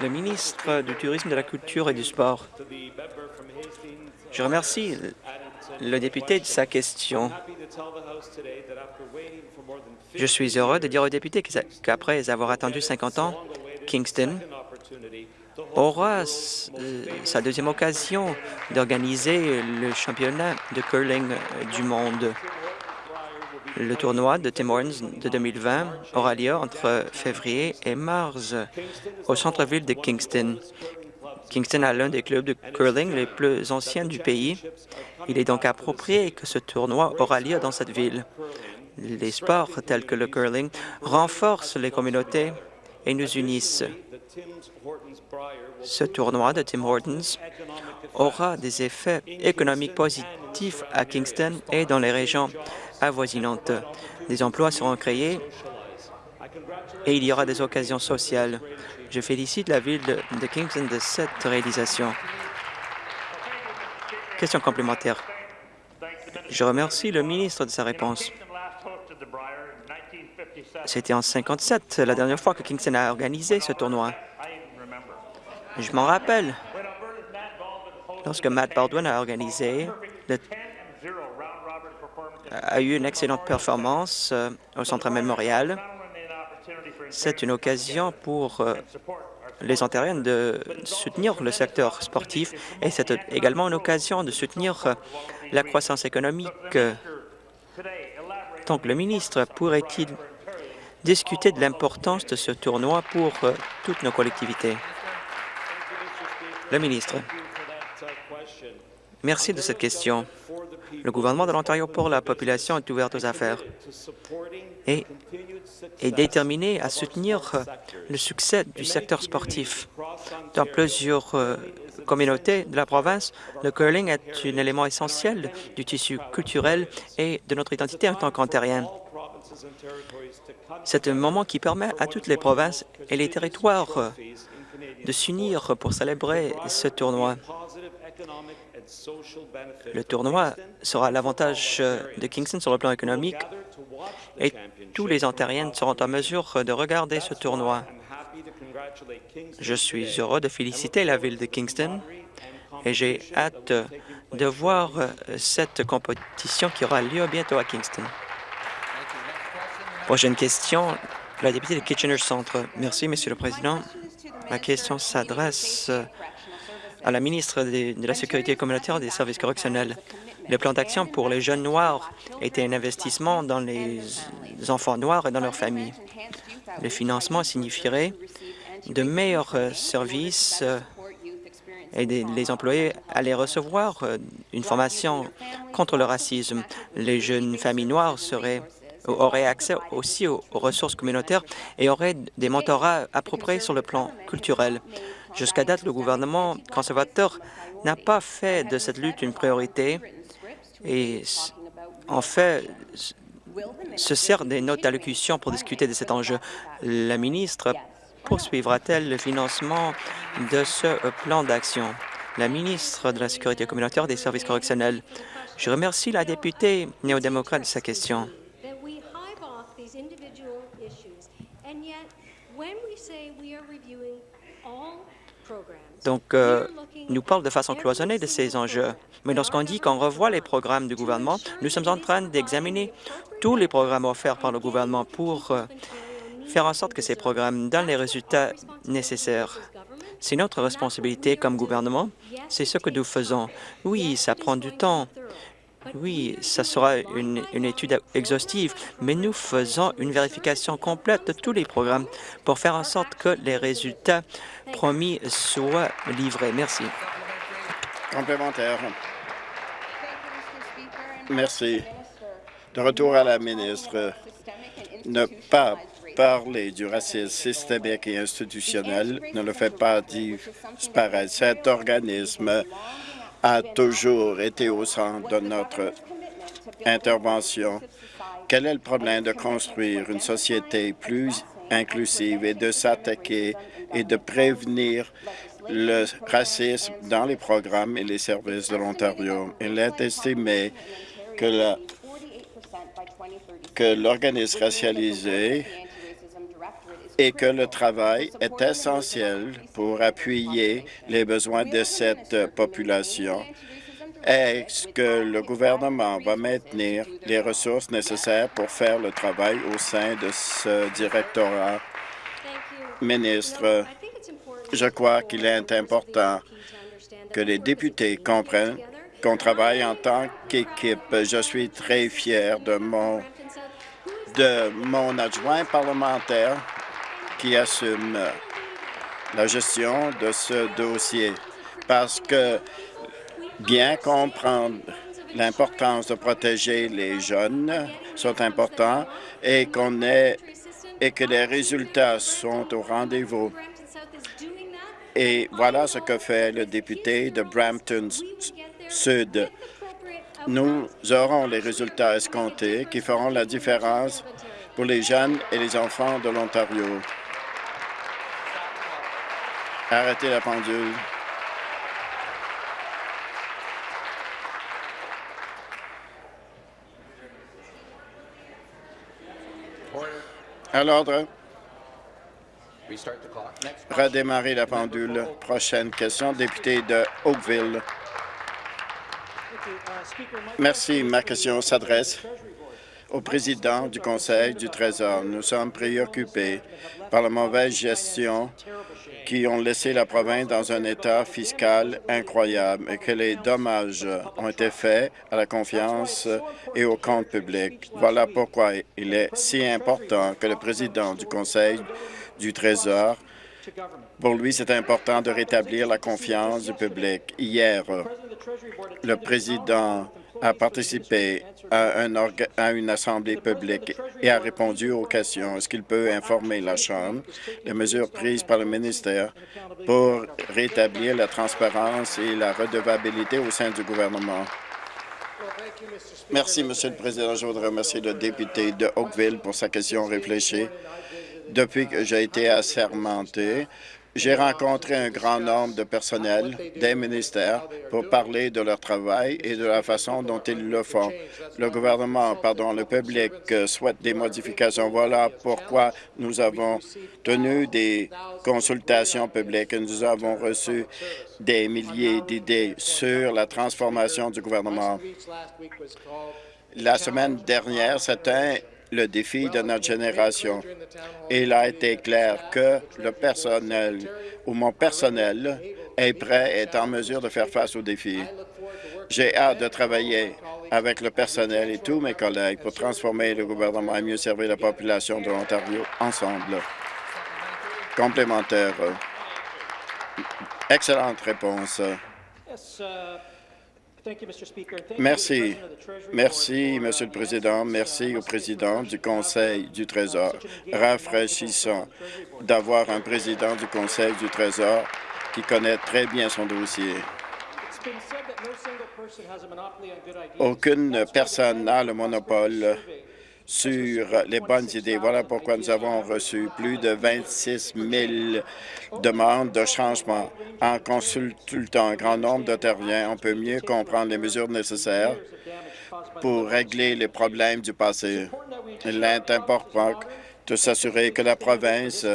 [SPEAKER 3] Le ministre du Tourisme, de la Culture et du Sport. Je remercie le député de sa question. Je suis heureux de dire au député qu'après avoir attendu 50 ans, Kingston aura sa deuxième occasion d'organiser le championnat de curling du monde. Le tournoi de Tim Hortons de 2020 aura lieu entre février et mars au centre-ville de Kingston. Kingston a l'un des clubs de curling les plus anciens du pays. Il est donc approprié que ce tournoi aura lieu dans cette ville. Les sports tels que le curling renforcent les communautés et nous unissent. Ce tournoi de Tim Hortons aura des effets économiques positifs à Kingston et dans les régions avoisinantes. Des emplois seront créés et il y aura des occasions sociales. Je félicite la ville de Kingston de cette réalisation. Question complémentaire. Je remercie le ministre de sa réponse. C'était en 57, la dernière fois que Kingston a organisé ce tournoi. Je m'en rappelle. Lorsque Matt Baldwin a organisé, le- a eu une excellente performance euh, au Centre mémorial. C'est une occasion pour euh, les Ontariens de soutenir le secteur sportif et c'est également une occasion de soutenir euh, la croissance économique. Donc, le ministre pourrait-il discuter de l'importance de ce tournoi pour toutes nos collectivités? Le ministre. Merci de cette question. Le gouvernement de l'Ontario pour la population est ouvert aux affaires et est déterminé à soutenir le succès du secteur sportif. Dans plusieurs euh, communautés de la province, le curling est un élément essentiel du tissu culturel et de notre identité en tant qu'Ontariens. C'est un moment qui permet à toutes les provinces et les territoires de s'unir pour célébrer ce tournoi. Le tournoi sera l'avantage de Kingston sur le plan économique et tous les Ontariens seront en mesure de regarder ce tournoi. Je suis heureux de féliciter la ville de Kingston et j'ai hâte de voir cette compétition qui aura lieu bientôt à Kingston. Prochaine question, la députée de Kitchener Centre. Merci, Monsieur le Président. Ma question s'adresse euh, à la ministre de la Sécurité communautaire et des services correctionnels. Le plan d'action pour les jeunes noirs était un investissement dans les enfants noirs et dans leurs familles. Le financement signifierait de meilleurs euh, services euh, et les employés allaient recevoir une formation contre le racisme. Les jeunes familles noires seraient auraient accès aussi aux, ressources communautaires et auraient des mentorats appropriés sur le plan culturel. Jusqu'à date, le gouvernement conservateur n'a pas fait de cette lutte une priorité et en fait se sert des notes d'allocution pour discuter de cet enjeu. La ministre poursuivra-t-elle le financement de ce plan d'action? La ministre de la Sécurité communautaire et des services correctionnels. Je remercie la députée néo-démocrate de sa question. Donc, euh, nous parle de façon cloisonnée de ces enjeux. Mais lorsqu'on dit qu'on revoit les programmes du gouvernement, nous sommes en train d'examiner tous les programmes offerts par le gouvernement pour euh, faire en sorte que ces programmes donnent les résultats nécessaires. C'est notre responsabilité comme gouvernement. C'est ce que nous faisons. Oui, ça prend du temps. Oui, ça sera une, une étude exhaustive, mais nous faisons une vérification complète de tous les programmes pour faire en sorte que les résultats promis soient livrés. Merci.
[SPEAKER 6] Complémentaire. Merci. De retour à la ministre. Ne pas parler du racisme systémique et institutionnel ne le fait pas disparaître. Cet organisme a toujours été au centre de notre intervention. Quel est le problème de construire une société plus inclusive et de s'attaquer et de prévenir le racisme dans les programmes et les services de l'Ontario? Il est estimé que l'organisme racialisé et que le travail est essentiel pour appuyer les besoins de cette population. Est-ce que le gouvernement va maintenir les ressources nécessaires pour faire le travail au sein de ce directorat? Ministre, je crois qu'il est important que les députés comprennent qu'on travaille en tant qu'équipe. Je suis très fier de mon, de mon adjoint parlementaire qui assume la gestion de ce dossier parce que bien comprendre l'importance de protéger les jeunes sont importants et qu'on ait et que les résultats sont au rendez-vous. Et voilà ce que fait le député de Brampton Sud. Nous aurons les résultats escomptés qui feront la différence pour les jeunes et les enfants de l'Ontario. Arrêtez la pendule. À l'ordre. Redémarrer la pendule. Prochaine question, député de Oakville. Merci. Ma question s'adresse au président du Conseil du Trésor. Nous sommes préoccupés par la mauvaise gestion qui ont laissé la province dans un état fiscal incroyable et que les dommages ont été faits à la confiance et au compte public. Voilà pourquoi il est si important que le président du Conseil du Trésor, pour lui, c'est important de rétablir la confiance du public. Hier, le président a participé à, un à une assemblée publique et a répondu aux questions. Est-ce qu'il peut informer la Chambre des mesures prises par le ministère pour rétablir la transparence et la redevabilité au sein du gouvernement? Merci, Monsieur le Président. Je voudrais remercier le député de Oakville pour sa question réfléchie. Depuis que j'ai été assermenté, j'ai rencontré un grand nombre de personnels des ministères pour parler de leur travail et de la façon dont ils le font. Le gouvernement, pardon, le public souhaite des modifications. Voilà pourquoi nous avons tenu des consultations publiques et nous avons reçu des milliers d'idées sur la transformation du gouvernement. La semaine dernière, c'était le défi de notre génération. Et il a été clair que le personnel ou mon personnel est prêt et est en mesure de faire face aux défis. J'ai hâte de travailler avec le personnel et tous mes collègues pour transformer le gouvernement et mieux servir la population de l'Ontario ensemble. Complémentaire. Excellente réponse. Merci. Merci, Monsieur le Président. Merci au Président du Conseil du Trésor. Rafraîchissant d'avoir un président du Conseil du Trésor qui connaît très bien son dossier. Aucune personne n'a le monopole sur les bonnes idées. Voilà pourquoi nous avons reçu plus de 26 000 demandes de changement. En consultant un grand nombre d'Ontariens, on peut mieux comprendre les mesures nécessaires pour régler les problèmes du passé. Il est important de s'assurer que la province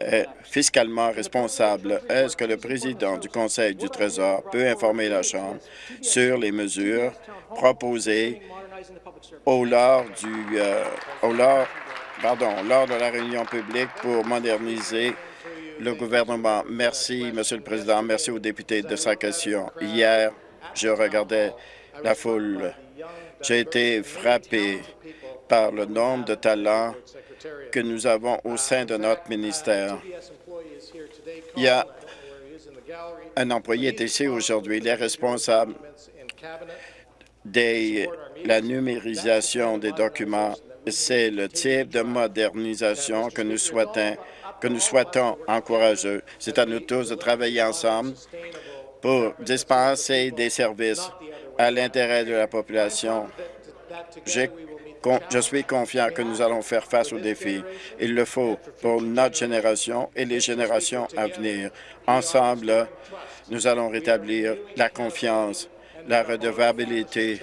[SPEAKER 6] est fiscalement responsable. Est-ce que le président du Conseil du Trésor peut informer la Chambre sur les mesures proposées au lors du euh, au lors, pardon, lors de la réunion publique pour moderniser le gouvernement. Merci, Monsieur le Président. Merci aux députés de sa question. Hier, je regardais la foule. J'ai été frappé par le nombre de talents que nous avons au sein de notre ministère. Il y a un employé est ici aujourd'hui. Il est responsable la numérisation des documents. C'est le type de modernisation que nous souhaitons, que nous souhaitons encourager. C'est à nous tous de travailler ensemble pour dispenser des services à l'intérêt de la population. Je suis confiant que nous allons faire face aux défis. Il le faut pour notre génération et les générations à venir. Ensemble, nous allons rétablir la confiance, la redevabilité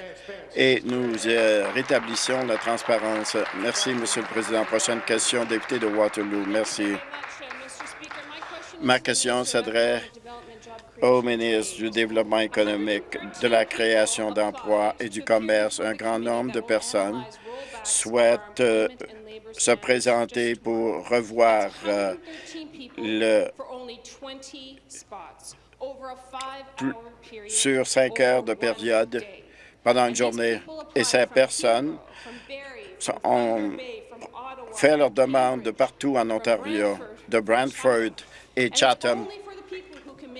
[SPEAKER 6] et nous euh, rétablissons la transparence. Merci, Monsieur le Président. Prochaine question, député de Waterloo. Merci. Ma question s'adresse au ministre du Développement économique, de la création d'emplois et du commerce. Un grand nombre de personnes souhaitent euh, se présenter pour revoir euh, le sur cinq heures de période pendant une journée. Et ces personnes ont fait leur demande de partout en Ontario, de Brantford et Chatham.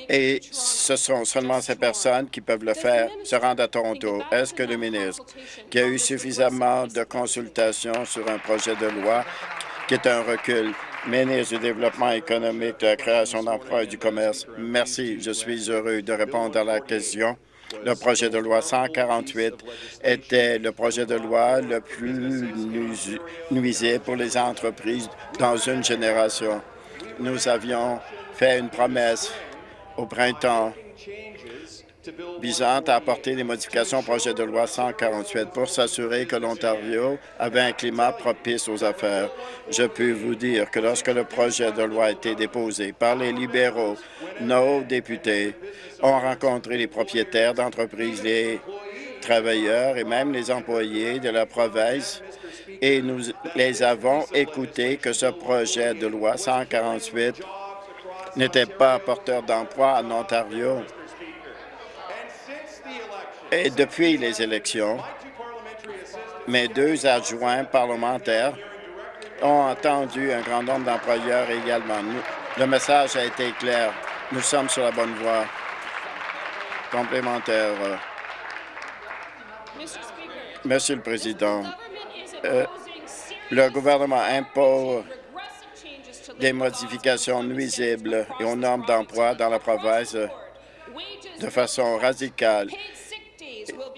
[SPEAKER 6] Et ce sont seulement ces personnes qui peuvent le faire se rendre à Toronto. Est-ce que le ministre, qui a eu suffisamment de consultations sur un projet de loi qui est un recul, ministre du Développement économique, de la création d'emplois et du commerce, merci. Je suis heureux de répondre à la question Le projet de loi 148 était le projet de loi le plus nuisi- nuisible pour les entreprises dans une génération. Nous avions fait une promesse au printemps visant à apporter des modifications au projet de loi 148 pour s'assurer que l'Ontario avait un climat propice aux affaires. Je peux vous dire que lorsque le projet de loi a été déposé par les libéraux, nos députés ont rencontré les propriétaires d'entreprises, les travailleurs et même les employés de la province et nous les avons écoutés que ce projet de loi 148 n'était pas porteur d'emploi en Ontario. Et depuis les élections, mes deux adjoints parlementaires ont entendu un grand nombre d'employeurs également. Le message a été clair. Nous sommes sur la bonne voie. Complémentaire. euh, Monsieur le Président, euh, le gouvernement impose des modifications nuisibles aux normes d'emploi dans la province de façon radicale.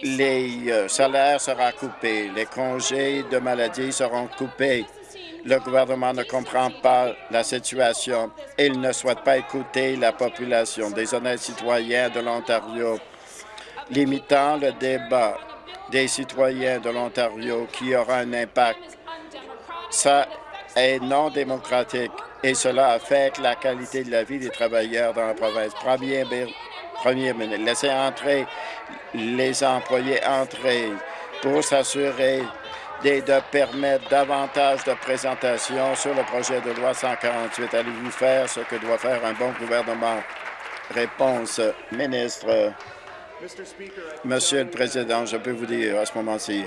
[SPEAKER 6] Les euh, salaires seront coupés, les congés de maladie seront coupés. Le gouvernement ne comprend pas la situation. Il ne souhaite pas écouter la population des honnêtes citoyens de l'Ontario, limitant le débat des citoyens de l'Ontario qui aura un impact. Ça est non démocratique et cela affecte la qualité de la vie des travailleurs dans la province. Premier, premier ministre, laissez entrer les employés entrer pour s'assurer de permettre davantage de présentations sur le projet de loi 148. Allez-vous faire ce que doit faire un bon gouvernement? Réponse, ministre. Monsieur le Président, je peux vous dire à ce moment-ci,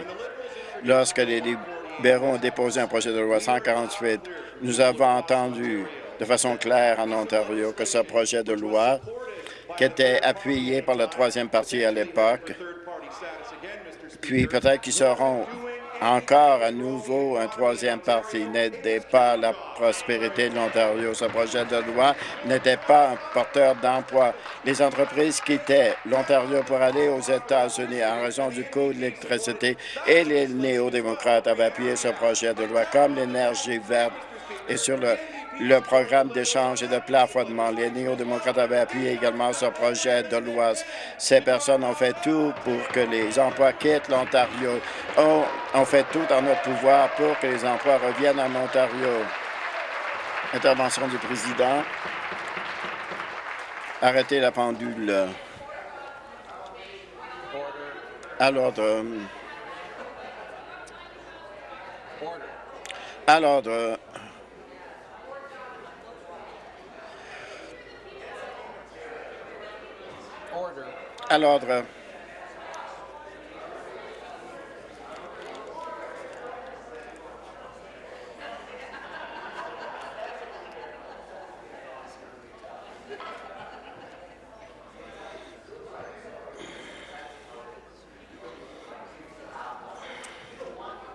[SPEAKER 6] lorsque les libéraux ont déposé un projet de loi 148, nous avons entendu de façon claire en Ontario que ce projet de loi, qui était appuyé par la troisième partie à l'époque, puis peut-être qu'ils seront encore à nouveau un troisième parti, n'aidait pas la prospérité de l'Ontario. Ce projet de loi n'était pas un porteur d'emploi. Les entreprises quittaient l'Ontario pour aller aux États-Unis en raison du coût de l'électricité et les néo-démocrates avaient appuyé ce projet de loi comme l'énergie verte et sur le, le programme d'échange et de plafonnement. Les néo-démocrates avaient appuyé également ce projet de loi. Ces personnes ont fait tout pour que les emplois quittent l'Ontario. On, fait tout en notre pouvoir pour que les emplois reviennent en Ontario. Intervention du président. Arrêtez la pendule. À l'ordre. À l'ordre. À l'ordre.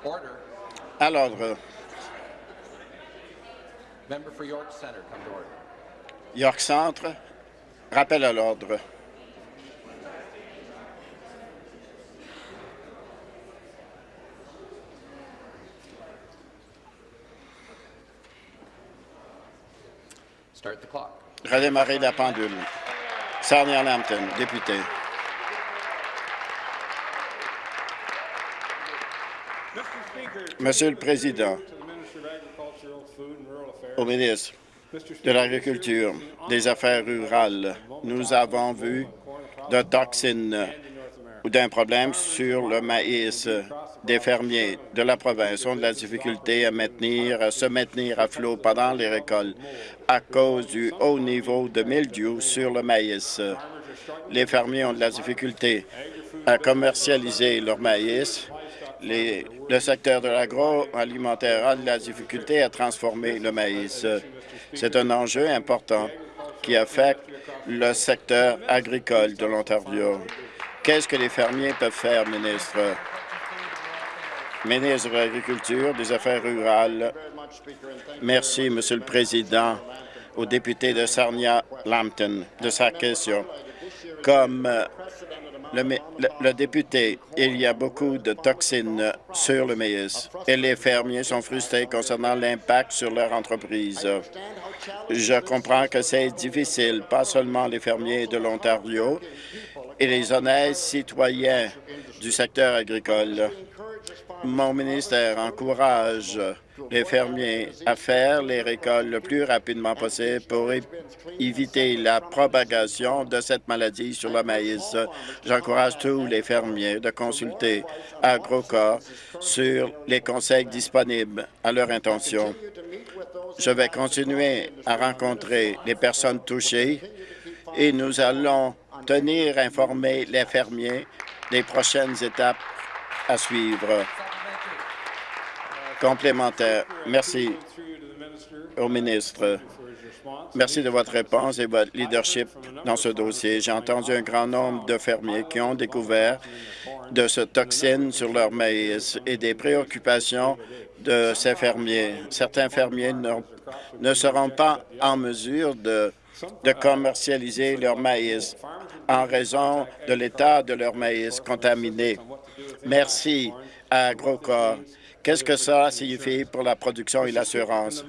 [SPEAKER 4] Order.
[SPEAKER 6] À l'ordre.
[SPEAKER 4] Member for York Centre, come to order.
[SPEAKER 6] York Centre. Rappel à l'ordre. Redémarrer la pendule. Sarnia Lambton, député. Monsieur le Président, au ministre de l'Agriculture, des Affaires rurales, nous avons vu de toxines d'un problème sur le maïs des fermiers de la province ont de la difficulté à maintenir, à se maintenir à flot pendant les récoltes à cause du haut niveau de mildiou sur le maïs. Les fermiers ont de la difficulté à commercialiser leur maïs. Le secteur de l'agroalimentaire a de la difficulté à transformer le maïs. C'est un enjeu important qui affecte le secteur agricole de l'Ontario. Qu'est-ce que les fermiers peuvent faire, ministre? Ministre de l'Agriculture, des Affaires rurales. Merci, Monsieur le Président, au député de Sarnia-Lambton de sa question. Comme euh, le, le, député, il y a beaucoup de toxines sur le maïs et les fermiers sont frustrés concernant l'impact sur leur entreprise. Je comprends que c'est difficile, pas seulement les fermiers de l'Ontario et les honnêtes citoyens du secteur agricole. Mon ministère encourage les fermiers à faire les récoltes le plus rapidement possible pour éviter la propagation de cette maladie sur le maïs. J'encourage tous les fermiers de consulter AgroCorps sur les conseils disponibles à leur intention. Je vais continuer à rencontrer les personnes touchées et nous allons tenir informés les fermiers des prochaines étapes à suivre complémentaire. Merci au ministre. Merci de votre réponse et votre leadership dans ce dossier. J'ai entendu un grand nombre de fermiers qui ont découvert de ce toxine sur leur maïs et des préoccupations de ces fermiers. Certains fermiers ne seront pas en mesure de, de commercialiser leur maïs en raison de l'état de leur maïs contaminé. Merci à AgroCorps Qu'est-ce que ça signifie pour la production et l'assurance?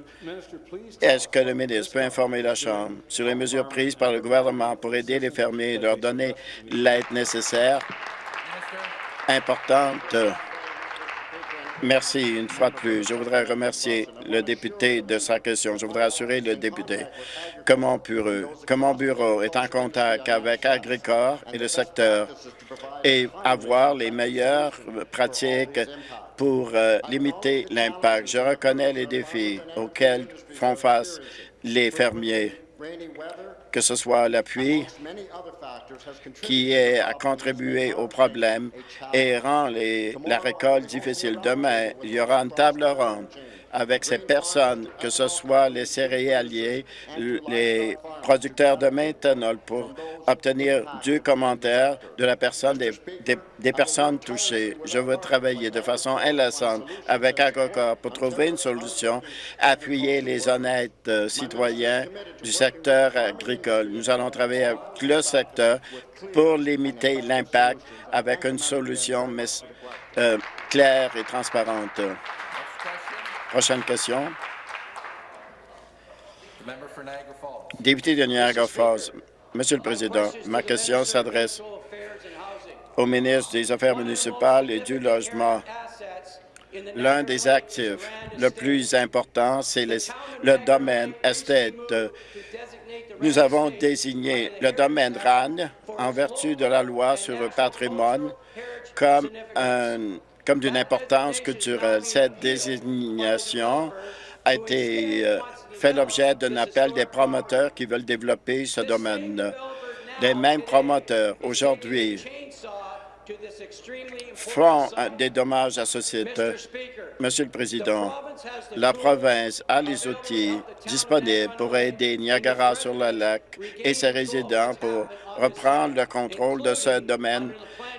[SPEAKER 6] Est-ce que le ministre peut informer la Chambre sur les mesures prises par le gouvernement pour aider les fermiers et leur donner l'aide nécessaire? Importante. Merci une fois de plus. Je voudrais remercier le député de sa question. Je voudrais assurer le député que mon bureau, que mon bureau est en contact avec Agricor et le secteur et avoir les meilleures pratiques pour euh, limiter l'impact? Je reconnais les défis auxquels font face les fermiers, que ce soit la pluie qui a contribué au problème et rend la récolte difficile. Demain, il y aura une table ronde avec ces personnes, que ce soit les céréaliers, les producteurs de méthanol, pour obtenir du commentaire de la personne des, personnes touchées. Je veux travailler de façon inlassante avec Agrocor pour trouver une solution, appuyer les honnêtes euh, citoyens du secteur agricole. Nous allons travailler avec le secteur pour limiter l'impact avec une solution euh, claire et transparente. Prochaine question. Député de Niagara Falls. Monsieur le Président, ma question s'adresse au ministre des Affaires municipales et du Logement. L'un des actifs le plus important, c'est le, domaine estate. Nous avons désigné le domaine RAN en vertu de la loi sur le patrimoine comme un comme d'une importance culturelle. Cette désignation a été euh, fait l'objet d'un appel des promoteurs qui veulent développer ce domaine. Les mêmes promoteurs, aujourd'hui, font euh, des dommages à ce site. Monsieur le Président, la province a les outils disponibles pour aider Niagara sur le lac et ses résidents pour reprendre le contrôle de ce domaine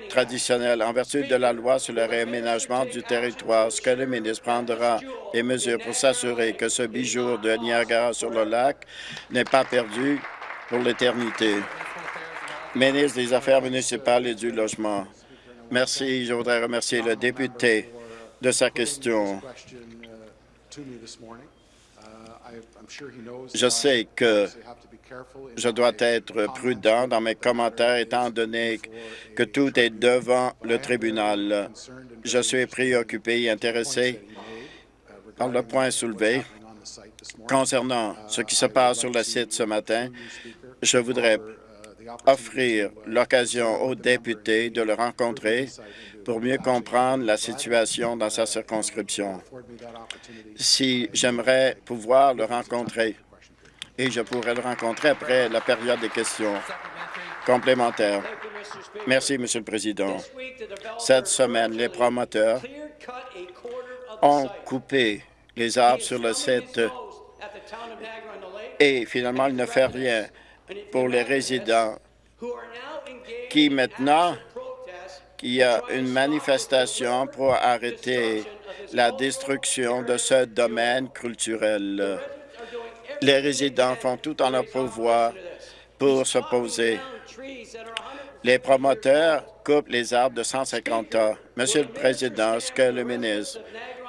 [SPEAKER 6] traditionnel en vertu de la loi sur le réaménagement du territoire. Ce que le ministre prendra des mesures pour s'assurer que ce bijou de Niagara sur le lac n'est pas perdu pour l'éternité. Ministre des Affaires municipales et du Logement. Merci. Je voudrais remercier le député de sa question. Je sais que je dois être prudent dans mes commentaires étant donné que tout est devant le tribunal. Je suis préoccupé et intéressé par le point soulevé concernant ce qui se passe sur le site ce matin. Je voudrais offrir l'occasion aux députés de le rencontrer pour mieux comprendre la situation dans sa circonscription. Si j'aimerais pouvoir le rencontrer, et je pourrais le rencontrer après la période des questions complémentaires. Merci, Monsieur le Président. Cette semaine, les promoteurs ont coupé les arbres sur le site et finalement, ils ne font rien pour les résidents qui maintenant qu'il y a une manifestation pour arrêter la destruction de ce domaine culturel. Les résidents font tout en leur pouvoir pour s'opposer. Les promoteurs coupent les arbres de 150 ans. Monsieur le Président, est-ce que le ministre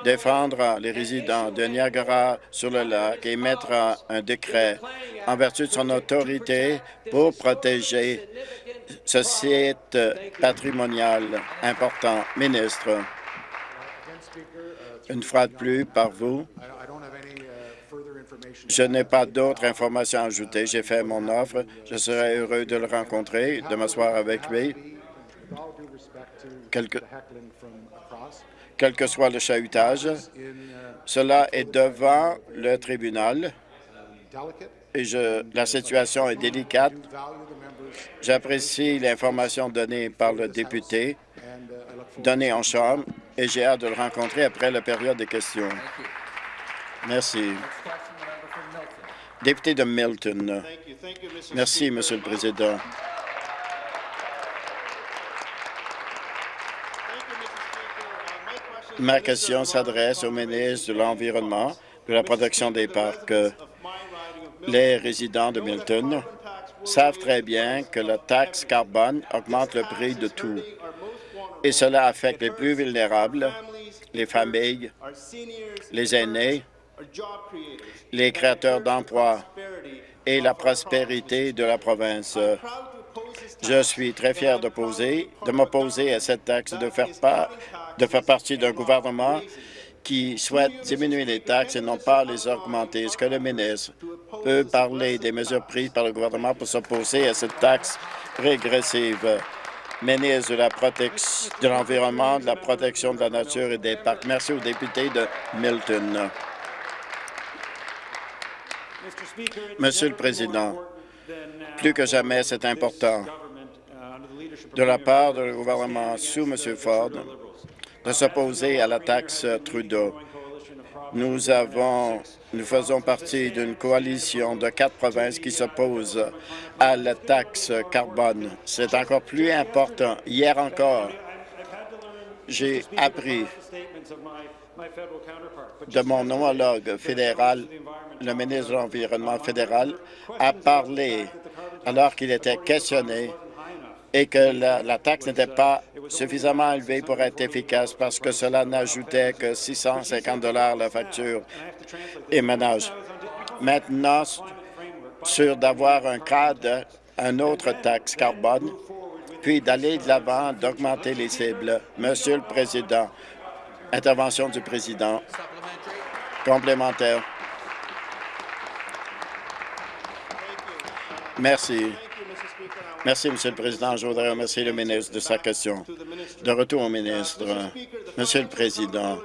[SPEAKER 6] défendra les résidents de Niagara-sur-le-Lac et mettra un décret en vertu de son autorité pour protéger ce site patrimonial important? Ministre, une fois de plus, par vous, je n'ai pas d'autres informations à ajouter. J'ai fait mon offre. Je serais heureux de le rencontrer, de m'asseoir avec lui. Quel que, quel que soit le chahutage, cela est devant le tribunal et la situation est délicate. J'apprécie l'information donnée par le député, donnée en Chambre, et j'ai hâte de le rencontrer après la période des questions. Merci. Député de Milton. Merci, Monsieur le Président. Ma question s'adresse au ministre de l'Environnement, de la protection des parcs. Les résidents de Milton savent très bien que la taxe carbone augmente le prix de tout, et cela affecte les plus vulnérables, les familles, les aînés, les créateurs d'emplois et la prospérité de la province. Je suis très fier de, de m'opposer à cette taxe de faire, pas, de faire partie d'un gouvernement qui souhaite diminuer les taxes et non pas les augmenter. Est-ce que le ministre peut parler des mesures prises par le gouvernement pour s'opposer à cette taxe régressive? Ministre de l'environnement, de la protection de la nature et des parcs. Merci aux députés de Milton. Monsieur le Président, plus que jamais, c'est important de la part du gouvernement sous M. Ford de s'opposer à la taxe Trudeau. Nous avons, nous faisons partie d'une coalition de quatre provinces qui s'opposent à la taxe carbone. C'est encore plus important. Hier encore, j'ai appris de mon homologue fédéral, le ministre de l'Environnement fédéral, a parlé alors qu'il était questionné et que la, taxe n'était pas suffisamment élevée pour être efficace parce que cela n'ajoutait que 650 la facture et ménage. Maintenant, sur d'avoir un cadre, un autre taxe carbone, puis d'aller de l'avant, d'augmenter les cibles. Monsieur le Président, intervention du Président. Complémentaire. Merci. Merci, Monsieur le Président. Je voudrais remercier le ministre de sa question. De retour au ministre. Monsieur le Président,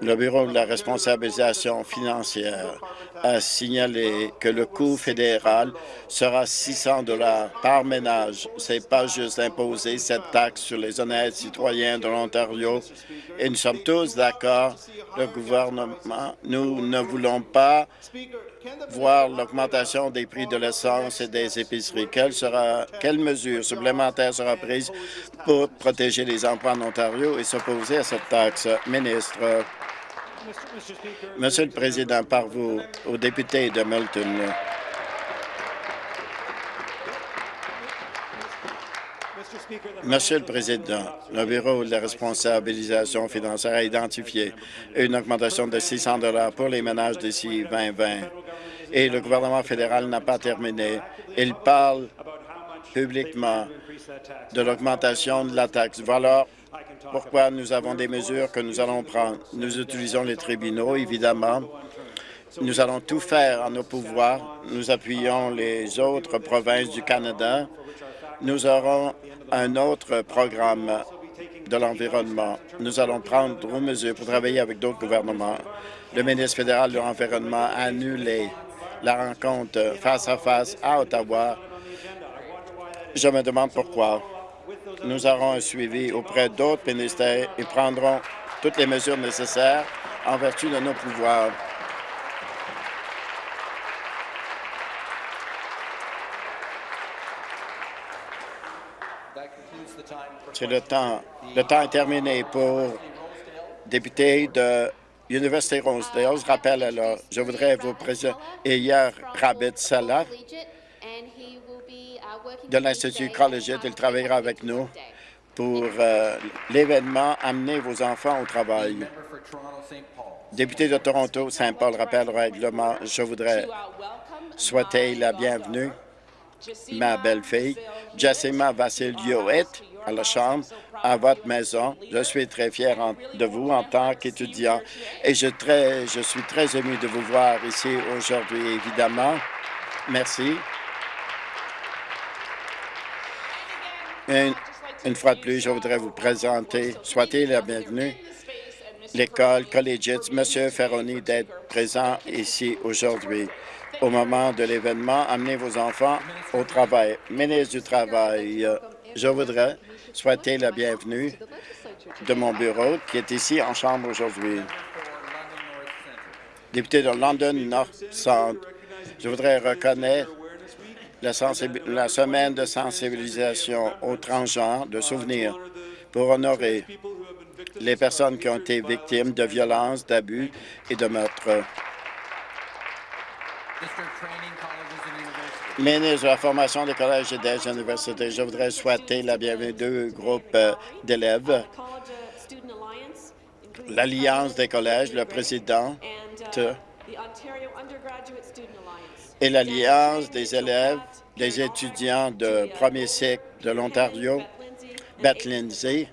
[SPEAKER 6] le Bureau de la responsabilisation financière a signalé que le coût fédéral sera 600 dollars par ménage. Ce n'est pas juste imposer cette taxe sur les honnêtes citoyens de l'Ontario. Et nous sommes tous d'accord, le gouvernement, nous ne voulons pas voir l'augmentation des prix de l'essence et des épiceries. Quelle, sera, quelle mesure supplémentaire sera prise pour protéger les emplois en Ontario et s'opposer à cette taxe? Ministre? Monsieur le Président, par vous, aux députés de Milton, Monsieur le Président, le Bureau de la responsabilisation financière a identifié une augmentation de 600 pour les ménages d'ici 2020 et le gouvernement fédéral n'a pas terminé. Il parle publiquement de l'augmentation de la taxe. Voilà pourquoi nous avons des mesures que nous allons prendre. Nous utilisons les tribunaux, évidemment. Nous allons tout faire en nos pouvoirs. Nous appuyons les autres provinces du Canada. Nous aurons un autre programme de l'environnement. Nous allons prendre d'autres mesures pour travailler avec d'autres gouvernements. Le ministre fédéral de l'Environnement a annulé la rencontre face à face à Ottawa. Je me demande pourquoi. Nous aurons un suivi auprès d'autres ministères et prendrons toutes les mesures nécessaires en vertu de nos pouvoirs. C'est le temps. Le temps est terminé pour député de Université Rosedale. Je rappelle alors, je voudrais vous présenter hier Rabit Salah de l'Institut collégial. Il travaillera avec nous pour euh, l'événement Amener vos enfants au travail. Député de Toronto, Saint-Paul rappelle le règlement. Je voudrais souhaiter la bienvenue ma belle-fille, Jessima Vassilioet, à la Chambre, à votre maison. Je suis très fier de vous en tant qu'étudiant et je, suis très ému de vous voir ici aujourd'hui, évidemment. Merci. Une, fois de plus, je voudrais vous présenter, souhaiter la bienvenue, l'école collégiate, Monsieur Ferroni, d'être présent ici aujourd'hui. Au moment de l'événement, amenez vos enfants au travail. Ministre du Travail, je voudrais souhaiter la bienvenue de mon bureau qui est ici en chambre aujourd'hui. Député de London North Centre, je voudrais reconnaître la, la semaine de sensibilisation aux transgenres de souvenirs pour honorer les personnes qui ont été victimes de violences, d'abus et de meurtres. Ministre de la formation des collèges et des universités, je voudrais souhaiter la bienvenue deux groupes euh, d'élèves. L'Alliance des collèges, le président et l'Alliance des élèves, des étudiants de premier cycle de l'Ontario, Beth Lindsay.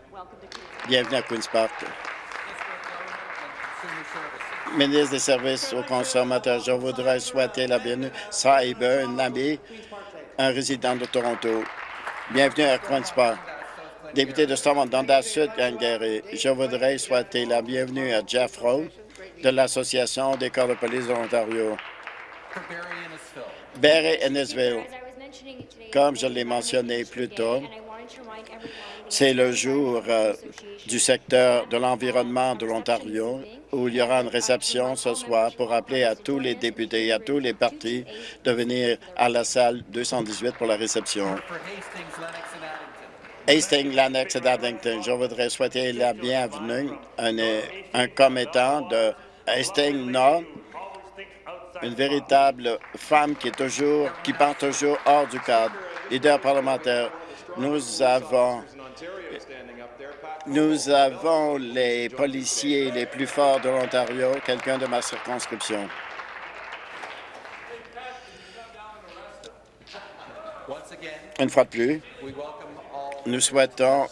[SPEAKER 6] Bienvenue à Queen's Park. Ministre des Services aux consommateurs, je voudrais souhaiter la bienvenue Cyber, un ami, un résident de Toronto. Bienvenue à Queen's Park. Député de Stormont, Dundas Sud, Gangary, je voudrais souhaiter la bienvenue à Jeff Rowe de l'Association des corps de police de l'Ontario.
[SPEAKER 4] Barry
[SPEAKER 6] Ennisville, comme je l'ai mentionné plus tôt, c'est le jour euh, du secteur de l'environnement de l'Ontario où il y aura une réception ce soir pour appeler à tous les députés et à tous les partis de venir à la salle 218 pour la réception.
[SPEAKER 4] Hastings, Lennox Addington.
[SPEAKER 6] Et Darlington, je voudrais souhaiter la bienvenue à un, un commettant de Hastings Nord, une véritable femme qui est toujours, qui pense toujours hors du cadre. Leader parlementaire, nous avons, nous avons les policiers les plus forts de l'Ontario, quelqu'un de ma circonscription. Une fois de plus, Nous souhaitons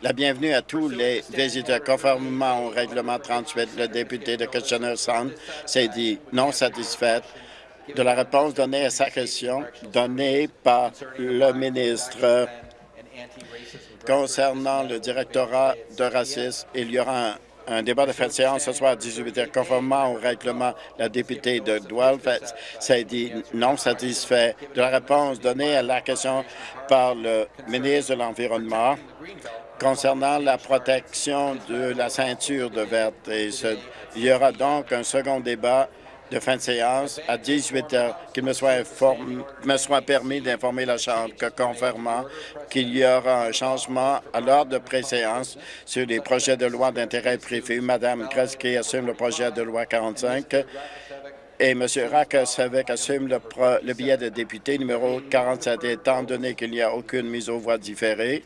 [SPEAKER 6] la bienvenue à tous les visiteurs. Conformément au règlement 38, le député de Kitchener-Sound s'est dit non satisfait de la réponse donnée à sa question donnée par le ministre concernant le directorat de racisme. Il y aura un, débat de fin de séance ce soir à 18 h. Conformément au règlement, la députée de Guelph s'est dit non satisfait de la réponse donnée à la question par le ministre de l'Environnement concernant la protection de la ceinture de verte. Il y aura donc un second débat de fin de séance à 18 heures. Qu'il me soit, inform- me soit permis d'informer la Chambre que, conformément qu'il y aura un changement à l'ordre de préséance sur les projets de loi d'intérêt privé. Mme Kreski assume le projet de loi 45 et M. Rakosavec assume le, billet de député numéro 47. Étant donné qu'il n'y a aucune mise aux voix différée.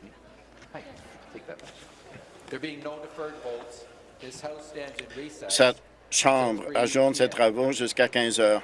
[SPEAKER 6] Cette Chambre ajourne ses travaux jusqu'à 15 heures.